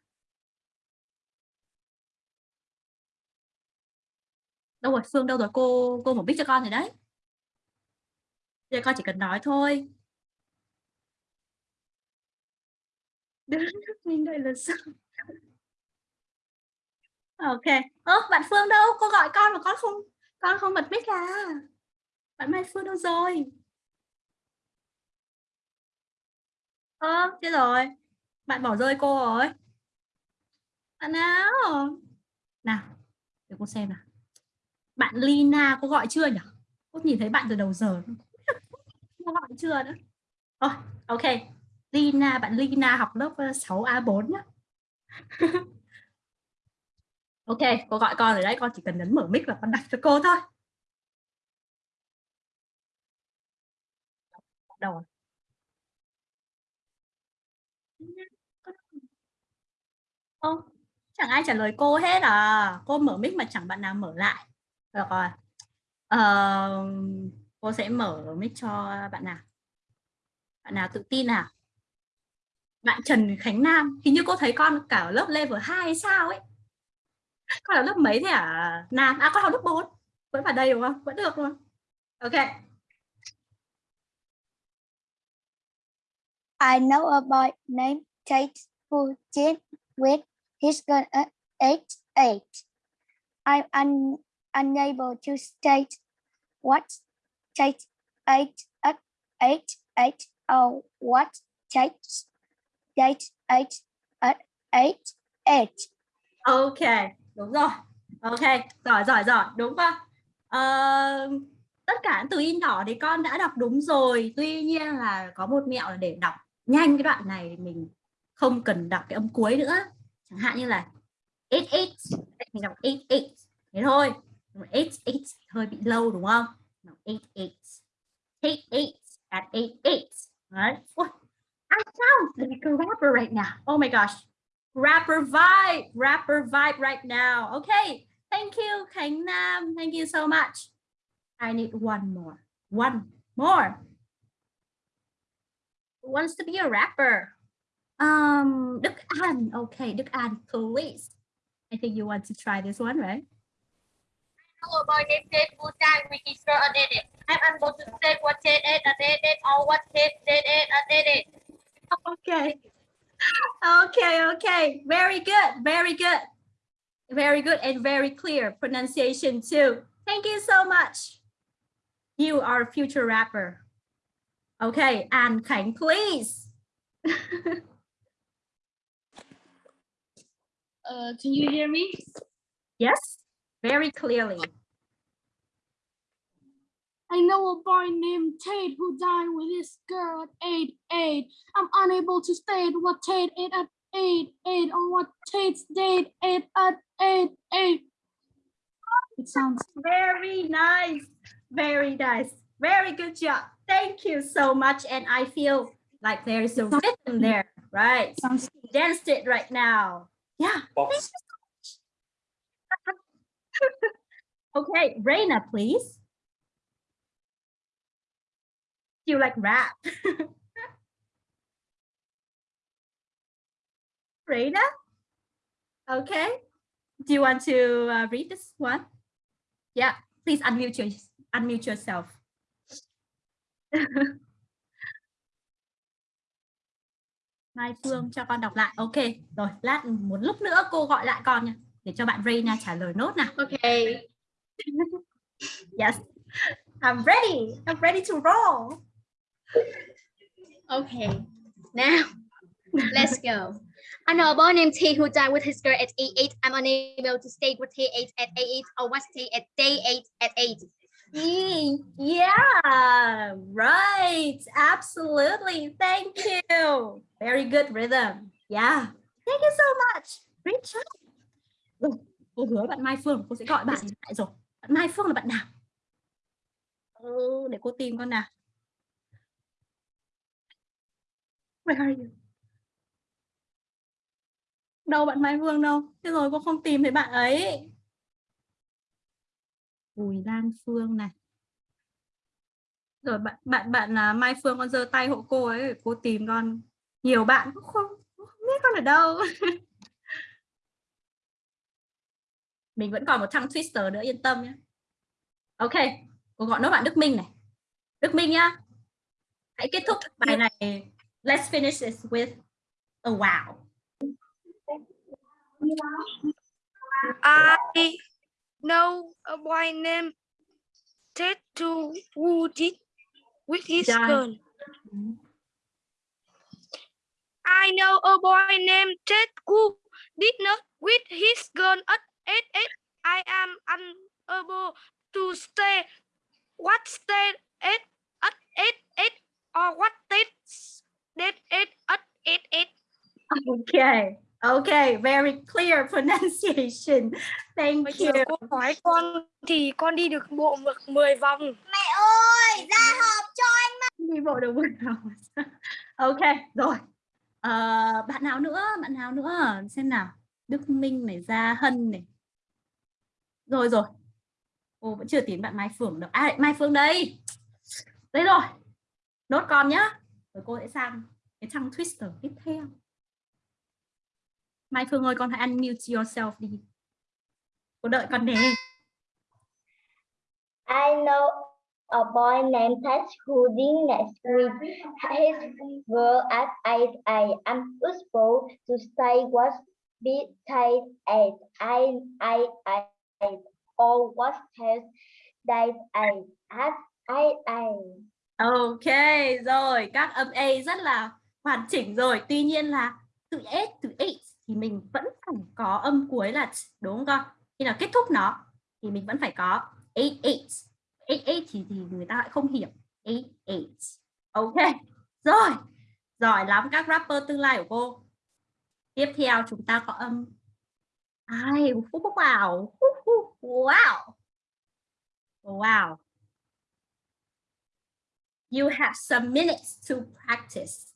Đâu rồi, Phương đâu rồi? Cô cô một biết cho con rồi đấy. Giờ con chỉ cần nói thôi. Mình đây là sao ok. Ơ, bạn Phương đâu? Cô gọi con mà con không con không bật mic à bạn Mai Phương đâu rồi? Ơ thế rồi. Bạn bỏ rơi cô rồi. Bạn nào? Nào để cô xem nào. Bạn Lina cô gọi chưa nhỉ? Cô nhìn thấy bạn từ đầu giờ. Cô gọi chưa nữa oh, ok. Lina bạn Lina học lớp ờ, 6A4 nhá. ok cô gọi con rồi đấy con chỉ cần nhấn mở mic là con đặt cho cô thôi. Đầu Không, chẳng ai trả lời cô hết à. Cô mở mic mà chẳng bạn nào mở lại. Được rồi. Uh, cô sẽ mở mic cho bạn nào? Bạn nào tự tin nào? Bạn Trần Khánh Nam hình như cô thấy con cả lớp level 2 hay sao ấy con là lớp mấy thế à Nam. À con học lớp 4 vẫn vào đây đúng không? Vẫn được luôn. Ok. I know a boy named Tate who did with his gun at age eight. I'm un unable to state what Tate ate at age eight or what Tate Tate ate at age eight. Ok, đúng rồi. Ok, giỏi giỏi giỏi, đúng không? à, tất cả từ in đỏ thì con đã đọc đúng rồi. Tuy nhiên là có một mẹo là để đọc nhanh cái đoạn này mình không cần đọc cái âm cuối nữa. Chẳng hạn như là it it. Mình đọc it it. Thế thôi. It it. Hơi bị lâu đúng không? It it. It it. At it it. Right Ui, I sound like a rapper right now. Oh my gosh. Rapper vibe rapper vibe right now okay thank you Khánh Nam thank you so much I need one more one more Who wants to be a rapper Um, Đức An. Okay, Đức An, please. I think you want to try this one, right? Hello, boy named who died with his girl a it. I'm unable to say what Ted ate a did it or what it a did it. Okay. Okay, okay. Very good, very good. Very good and very clear pronunciation too. Thank you so much. You are a future rapper. Okay, and Khánh, please. Uh, can you hear me? Yes, very clearly. I know a boy named Tate who died with his girl at age eight. I'm unable to state what Tate ate at eight eight or what Tate's date ate at eight eight. It sounds very nice, very nice, very good job. Thank you so much, and I feel like there is a rhythm there, right? Sounds danced it right now. Yeah. okay, Reina, please. You like rap? Reina? Okay. Do you want to uh, read this one? Yeah, please unmute your unmute yourself. Mai Phương cho con đọc lại. Ok, rồi lát một lúc nữa cô gọi lại con nha để cho bạn Reina trả lời nốt nào. Okay. Yes. I'm ready. I'm ready to roll. Okay. Now, let's go. I know a boy named T who died with his girl at A8. I'm unable to stay with T8 at A8 or was T at day 8 at 8. Yeah, right. Absolutely. Thank you. Very good rhythm. Yeah. Thank you so much. Great job. Cô hứa bạn Mai Phương, cô sẽ gọi bạn lại rồi. Bạn Mai Phương là bạn nào? Ừ, để cô tìm con nào. Where are you? Đâu bạn Mai Phương đâu? Thế rồi cô không tìm thấy bạn ấy. Bùi Lan Phương này. Rồi bạn bạn bạn là Mai Phương con giơ tay hộ cô ấy cô tìm con. Nhiều bạn cũng không, không biết con ở đâu. Mình vẫn còn một thằng Twister nữa yên tâm nhé. Ok, cô gọi nốt bạn Đức Minh này. Đức Minh nhá. Hãy kết thúc bài này. Let's finish this with a wow. I know a boy named Ted to who did with his Done. girl. I know a boy named Ted who did not with his girl at age eight. I am unable to say what state at at eight eight or what state Okay. Okay, very clear pronunciation. Thank Bây you. cô hỏi con thì con đi được bộ mực 10 vòng. Mẹ ơi, ra họp cho anh đi bộ được một nào ok rồi. Ờ, bạn nào nữa? Bạn nào nữa? Xem nào. Đức Minh này Gia Hân này. Rồi rồi. Cô vẫn chưa tìm bạn Mai Phương được à Mai Phương đây. Đây rồi. Nốt con nhá rồi cô sẽ sang cái trang Twister tiếp theo. Mai Phương ơi, con hãy unmute yourself đi. Cô đợi con nè. I know a boy named Ted who did next with his girl at age I am unable to stay what be tight at I I I I or what his that I at I I. Ok rồi các âm A rất là hoàn chỉnh rồi. Tuy nhiên là từ S từ H thì mình vẫn phải có âm cuối là t, đúng không con? Khi nào kết thúc nó thì mình vẫn phải có 8 8 8 8 thì, thì người ta lại không hiểu. 8 8 ok rồi. Giỏi lắm các rapper tương lai của cô. Tiếp theo chúng ta có âm ai? Wow wow wow. You have some minutes to practice.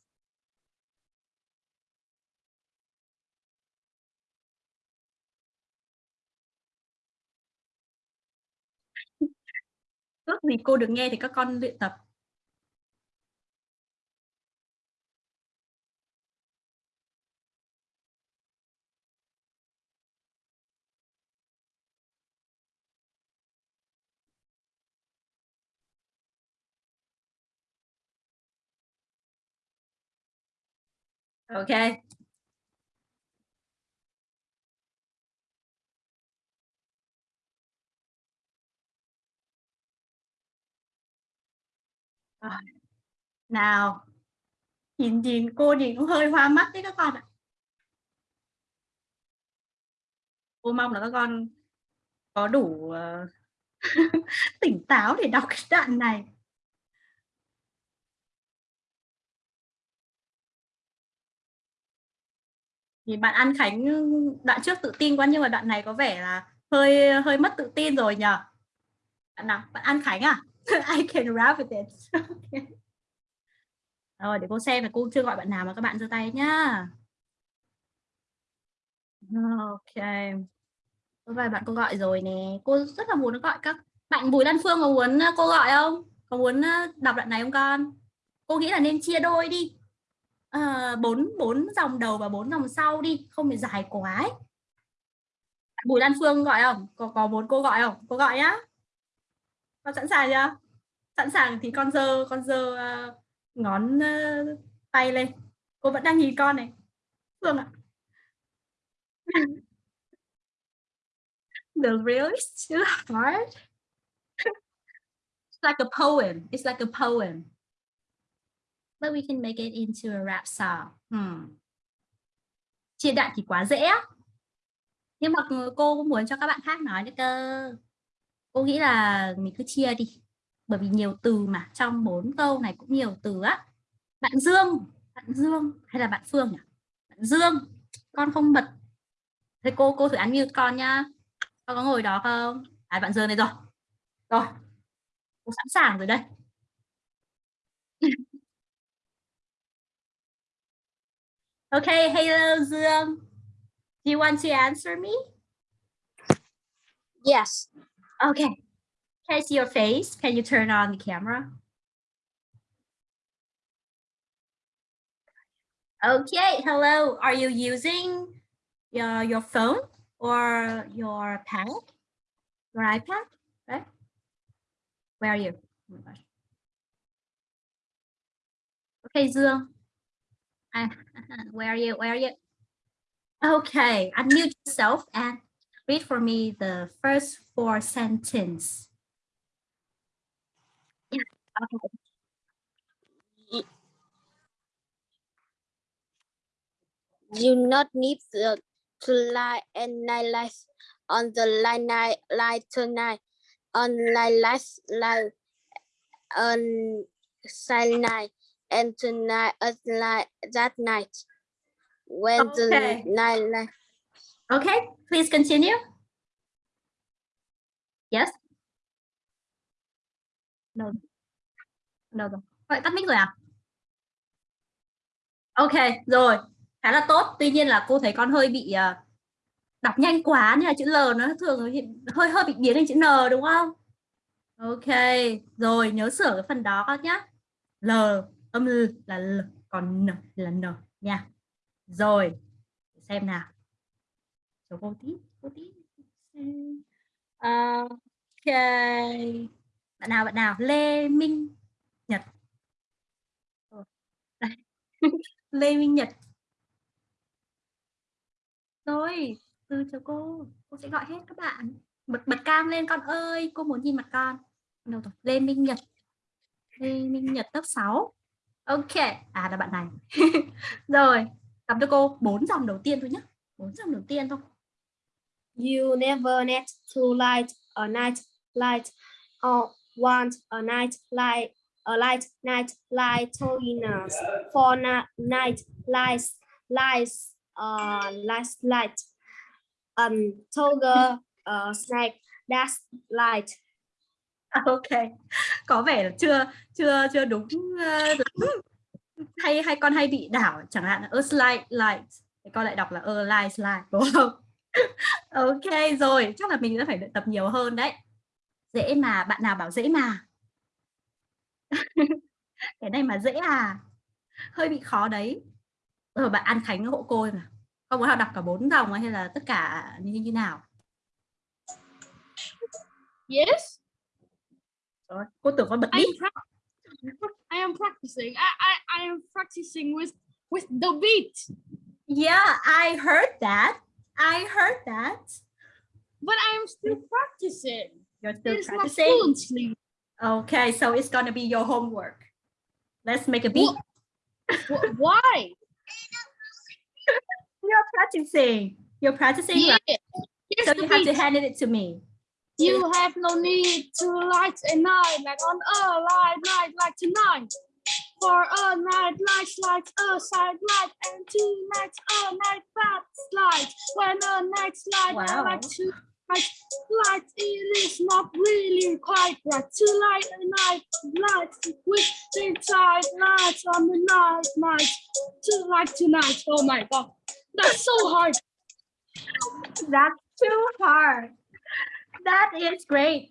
Lúc gì cô được nghe thì các con luyện tập. OK. Nào. Nhìn nhìn, cô nhìn cũng hơi hoa mắt đấy các con ạ. Cô mong là các con có đủ ờ, tỉnh táo để đọc cái đoạn này. Thì bạn An Khánh, đoạn trước tự tin quá nhưng mà đoạn này có vẻ là hơi hơi mất tự tin rồi nhờ. Bạn nào? Bạn An Khánh à? I can rap with it. Okay. rồi, để cô xem là cô chưa gọi bạn nào mà các bạn giơ tay nhá. Ok. Có vài bạn cô gọi rồi nè. Cô rất là muốn gọi các bạn Bùi Lan Phương có muốn, cô gọi không? Có muốn ờ, đọc đoạn này không con? Cô nghĩ là nên chia đôi đi bốn bốn bốn dòng đầu và bốn dòng sau đi không bị dài quá ấy. Bùi Lan Phương gọi không có có muốn cô gọi không cô gọi nhá con sẵn sàng chưa sẵn sàng thì con dơ con dơ uh, ờ, ngón uh, tay lên cô vẫn đang nhìn con này Phương ạ The real is too hard. It's like a poem. It's like a poem. But we can make it into a rap song. Hmm. Chia đoạn thì quá dễ. á. Nhưng mà cô cũng muốn cho các bạn khác nói nữa cơ. Cô nghĩ là mình cứ chia đi. Bởi vì nhiều từ mà trong bốn câu này cũng nhiều từ á. Bạn Dương, bạn Dương hay là bạn Phương nhỉ? Bạn Dương, con không bật. Thế cô cô thử unmute con nhá. Con có ngồi đó không? À bạn Dương đây rồi. Rồi. Cô sẵn sàng rồi đây. Okay, hello Dương. Do you want to answer me? Yes. Okay. Can I see your face? Can you turn on the camera? Okay, hello. Are you using your, your phone or your pad? Your iPad? Right? Where are you? Oh my gosh. Okay, Dương. Uh, where are you? Where are you? Okay, unmute yourself and read for me the first four sentence. Yeah, okay. You not need the, to lie and night lights on the line night light tonight on light lights light on silent night and tonight at light that night when Okay. the night light Okay, please continue. Yes. No. No. no. Vậy tắt mic rồi à? Ok, rồi. Khá là tốt. Tuy nhiên là cô thấy con hơi bị ờ, đọc nhanh quá nên là chữ L nó thường hơi hơi bị biến thành chữ N đúng không? Ok, rồi nhớ sửa cái phần đó con nhé. L âm L là L, còn N là N nha. Rồi, xem nào. Cho cô tí, cô tí. Ờ, ok. Bạn nào, bạn nào? Lê Minh Nhật. Đây. Ờ. Lê Minh Nhật. Rồi, từ cho cô. Cô sẽ gọi hết các bạn. Bật bật cam lên con ơi, cô muốn nhìn mặt con. Đâu rồi? Lê Minh Nhật. Lê Minh Nhật lớp 6. Ok, à là bạn này. rồi, đọc cho cô bốn dòng đầu tiên thôi nhé. Bốn dòng đầu tiên thôi. You never need to light a night light or want a night light a light night light holiness for na night lights lights uh last light um toga uh snake that's light ok. Có vẻ là chưa chưa chưa ờ, đúng, hay hay con hay bị đảo chẳng hạn là a slide light. Thì con lại đọc là a light slide đúng không? Ok rồi. Chắc là mình sẽ phải luyện tập nhiều hơn đấy. Dễ mà bạn nào bảo dễ mà? Cái này mà dễ à? Hơi bị khó đấy. Rồi bạn An Khánh hộ cô mà. Con muốn học đọc cả bốn dòng hay là tất cả như như nào? Yes, rồi cô tưởng con bật I mic am, I am practicing. I, I, I am practicing with with the beat, yeah I heard that I heard that but I am still practicing. you're still It's not practicing fluently. Okay, so it's gonna be your homework. Let's make a beat. Wh- Why? You're practicing. You're practicing, Yeah. right? So the you have to hand it to me. You have no need to light a night like on a light night like tonight. For a night light like a side light and two nights a night that light. When a night light Wow. like two nights light, it is not really quite right to light a night light with the side lights on the night night to light tonight. Oh my god, that's so hard. That's too hard. That is great.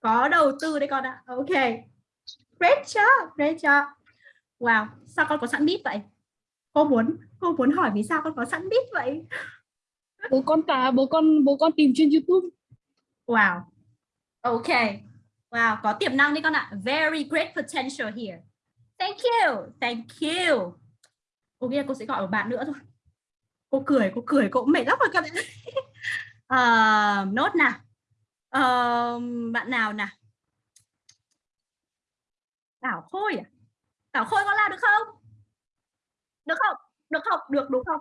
Có đầu tư đấy con ạ. Okay. great job great job. Wow sao con có sẵn beat vậy? Cô muốn cô muốn hỏi vì sao con có sẵn beat vậy? Bố con cả bố con bố con tìm trên YouTube. Wow. Ok. Wow có tiềm năng đi con ạ. Very great potential here. Thank you thank you. Cô là cô sẽ gọi một bạn nữa thôi. Cô cười cô cười cô mệt lắm rồi các bạn. Uh, nốt nào uh, bạn nào nè Bảo Khôi à? Bảo Khôi có la được không? Được không? Được không? Được đúng không?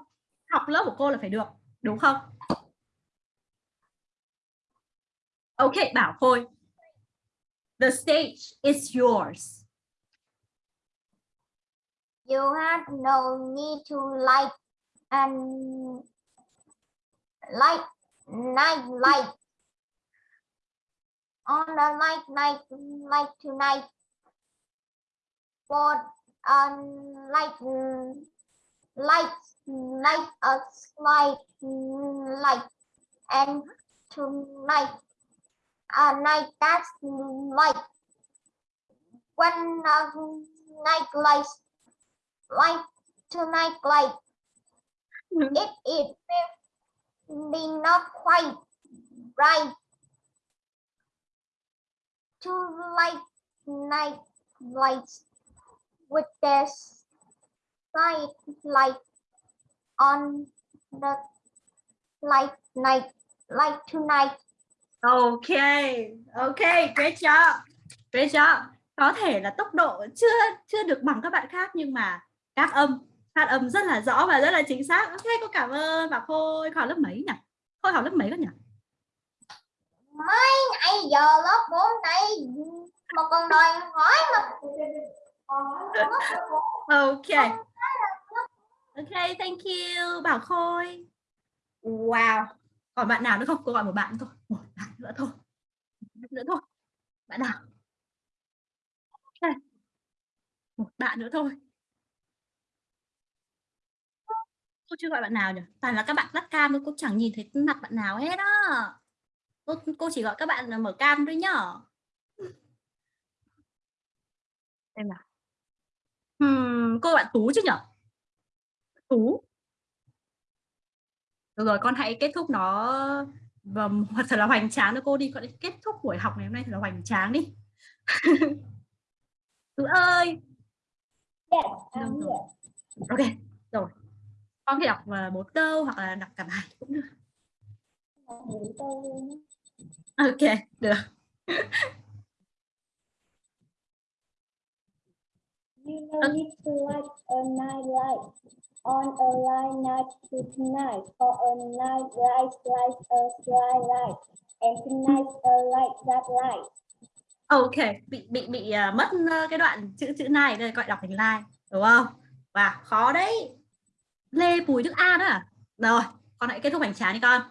Học lớp của cô là phải được đúng không? Ok Bảo Khôi. The stage is yours. You have no need to light and light night light on the night, night light tonight for um light light light a light light. And tonight a night that's light. When uh, night lights light tonight light. It it will be not quite bright two light night lights with this night light on the light night light tonight Okay, okay, great job, great job. Có thể là tốc độ chưa chưa được bằng các bạn khác nhưng mà các âm phát âm rất là rõ và rất là chính xác. Ok, cô cảm ơn bà Khôi. Khóa lớp mấy nhỉ? Khôi học lớp mấy các nhỉ? Mấy ngày giờ lớp 4 này mà còn đòi hỏi mà Ok. Ok, thank you Bảo Khôi. Wow. Còn bạn nào nữa không? Cô gọi một bạn thôi. Một bạn nữa thôi. Bạn nữa thôi. Bạn nào? Một bạn nữa thôi. Cô chưa gọi bạn nào nhỉ? Toàn là các bạn tắt cam thôi, cô chẳng nhìn thấy mặt bạn nào hết á. Cô, cô chỉ gọi các bạn là mở cam thôi nhá. Xem nào. Hmm, cô bạn Tú chứ nhỉ? Tú. Được rồi, con hãy kết thúc nó và thật là hoành tráng cho cô đi. Con hãy kết thúc buổi học ngày hôm nay thật là hoành tráng đi. Tú ơi. Yes, I'm here. Ok, rồi. Con thể đọc một câu hoặc là đọc cả bài cũng được. Ok, được. You no need to light a night light on a light night to tonight, for a night light like a sky light, and tonight a light that light. Ok, bị bị bị uh, mất uh, cái đoạn chữ chữ này đây gọi đọc thành like, đúng không? Và khó đấy. Lê Bùi Đức An à? Rồi, con hãy kết thúc hành tráng đi con.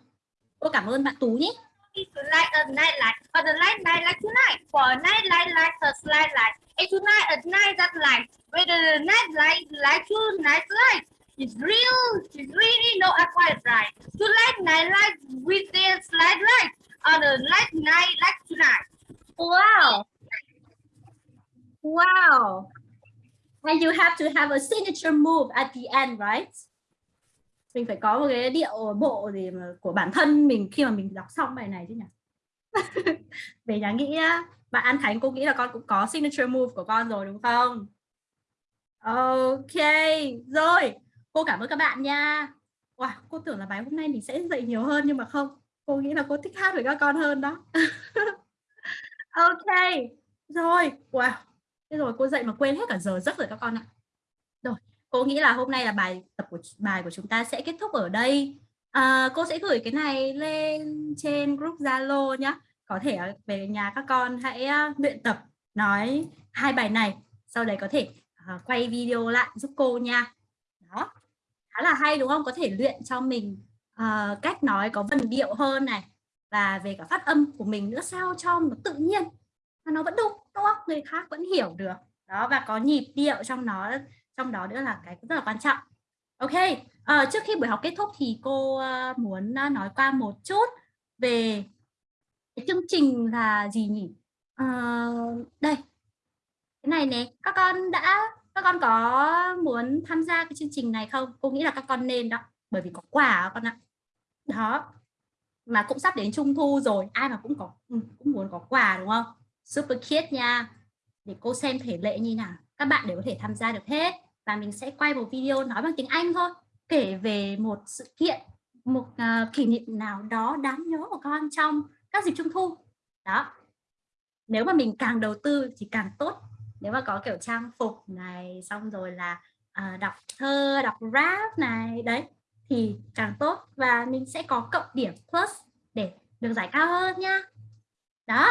Cô cảm ơn bạn Tú nhé. Like a night light, or the light night like tonight, for a night light like a slide light, and tonight a night that light, whether the night light like tonight light, it's real, it's really no quite right. To light night light with the slide light, on a light night like tonight. Wow. Wow. And you have to have a signature move at the end, right? Mình phải có một cái điệu bộ gì mà của bản thân mình khi mà mình đọc xong bài này chứ nhỉ? Về nhà nghĩ bạn An Khánh cô nghĩ là con cũng có signature move của con rồi đúng không? Ok, rồi. Cô cảm ơn các bạn nha. Wow, cô tưởng là bài hôm nay mình sẽ dạy nhiều hơn nhưng mà không. Cô nghĩ là cô thích hát với các con hơn đó. ok, rồi. Wow, thế rồi cô dạy mà quên hết cả giờ giấc rồi các con ạ. Rồi, cô nghĩ là hôm nay là bài tập của bài của chúng ta sẽ kết thúc ở đây. À, cô sẽ gửi cái này lên trên group Zalo nhé. Có thể à, về nhà các con hãy à, luyện tập nói hai bài này. Sau đấy có thể uh, quay video lại giúp cô nha. Đó, khá là hay đúng không? Có thể luyện cho mình uh, cách nói có vần điệu hơn này và về cả phát âm của mình nữa sao cho nó tự nhiên mà nó vẫn đúng đúng không? Người khác vẫn hiểu được. Đó và có nhịp điệu trong nó trong đó nữa là cái rất là quan trọng. Ok à, trước khi buổi học kết thúc thì cô ờ, muốn ờ, nói qua một chút về cái chương trình là gì nhỉ? À, đây. Cái này nè các con đã các con có muốn tham gia cái chương trình này không? Cô nghĩ là các con nên đó bởi vì có quà con ạ. Đó mà cũng sắp đến trung thu rồi ai mà cũng có ừ, cũng muốn có quà đúng không? Super cute nha. Để cô xem thể lệ như nào các bạn đều có thể tham gia được hết. Và mình sẽ quay một video nói bằng tiếng Anh thôi kể về một sự kiện một uh, kỷ niệm nào đó đáng nhớ của con trong các dịp trung thu. Đó. Nếu mà mình càng đầu tư thì càng tốt. Nếu mà có kiểu trang phục này xong rồi là uh, đọc thơ đọc rap này đấy thì càng tốt. Và mình sẽ có cộng điểm plus để được giải cao hơn nha. Đó.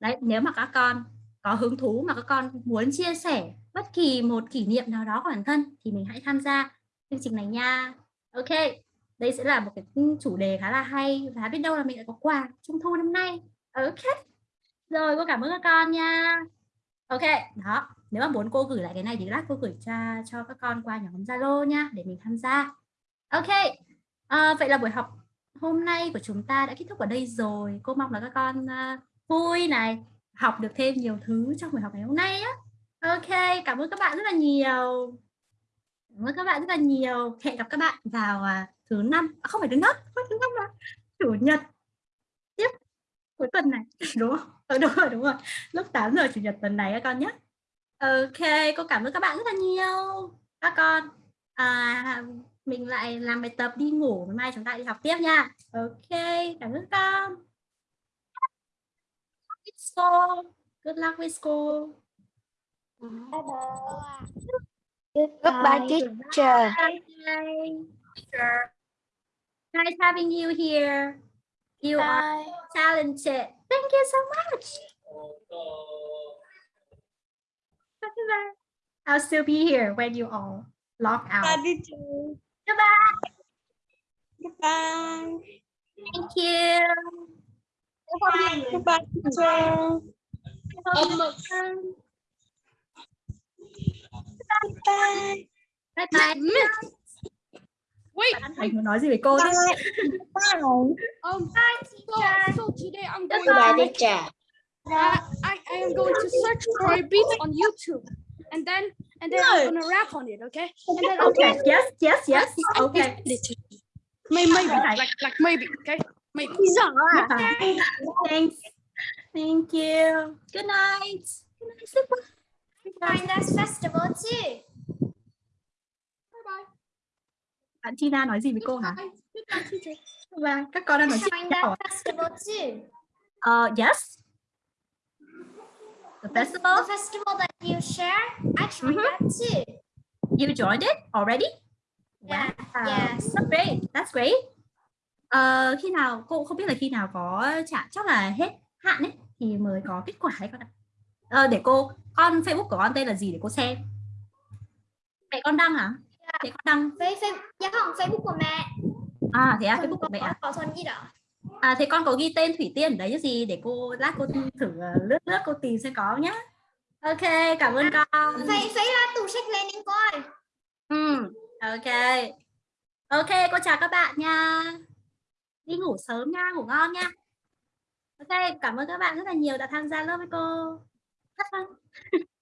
Đấy nếu mà các con có hứng thú mà các con muốn chia sẻ bất kỳ một kỷ niệm nào đó của bản thân thì mình hãy tham gia chương trình này nha. Ok đây sẽ là một cái chủ đề khá là hay và biết đâu là mình lại có quà trung thu năm nay. Ok rồi cô cảm ơn các con nha. Ok đó nếu mà muốn cô gửi lại cái này thì lát cô gửi cho cho các con qua nhóm zalo nha để mình tham gia. Ok à, vậy là buổi học hôm nay của chúng ta đã kết thúc ở đây rồi. Cô mong là các con uh, vui này học được thêm nhiều thứ trong buổi học ngày hôm nay á ok cảm ơn các bạn rất là nhiều. Cảm ơn các bạn rất là nhiều. Hẹn gặp các bạn vào à, thứ năm. À, không phải thứ năm không phải thứ năm mà chủ nhật. Tiếp. Cuối tuần này. Đúng không? Ừ, đúng rồi đúng rồi. Lúc 8 giờ chủ nhật tuần này các con nhé ok cô cảm ơn các bạn rất là nhiều. Các con à, mình lại làm bài tập đi ngủ. Mai chúng ta đi học tiếp nha. Ok cảm ơn con. School. Good luck with school. Bye bye goodbye teacher bye. Nice having you here. You Bye. are talented. Thank you so much. Bye. I'll still be here when you all log out. Bye, Goodbye. Goodbye. Thank you. Bye. Goodbye, teacher. Bye. Bye bye. Wait, Thầy muốn nói gì với cô chứ? um, so, so today I'm going to. Uh, I, I am going to search for a beat on YouTube, and then and then I'm gonna rap on it, okay? And then Okay. gonna- Yes, yes, yes. Okay. Maybe, maybe, like, like maybe, okay? Maybe. Okay. Thanks. Thank you. Good night. Good night. Find us festival too. Bạn Tina nói gì với cô hả? Và các con đang nói chuyện nhau festival too. Uh, yes. The festival. The festival that you share, I joined Mhm. that too. You joined it already? Yeah. Wow. Yes. That's great. That's great. Ờ, khi nào cô không biết là khi nào có trả chắc là hết hạn ấy thì mới có kết quả ấy con ạ. Ờ, để cô con Facebook của con tên là gì để cô xem. Mẹ con đăng hả? Mẹ con đăng. Facebook, dạ không, Facebook của mẹ. À thế à, Facebook của mẹ à? À thế con có ghi tên Thủy Tiên ở đấy chứ gì để cô lát cô thử ờ, lướt lướt cô tìm xem có nhá. Ok, cảm ơn con. Phải phải là tủ sách lên đến coi. Ừ, ok. Ok, cô chào các bạn nha. Đi ngủ sớm nha, ngủ ngon nha. Ok, cảm ơn các bạn rất là nhiều đã tham gia lớp với cô. Bye. Uh-huh.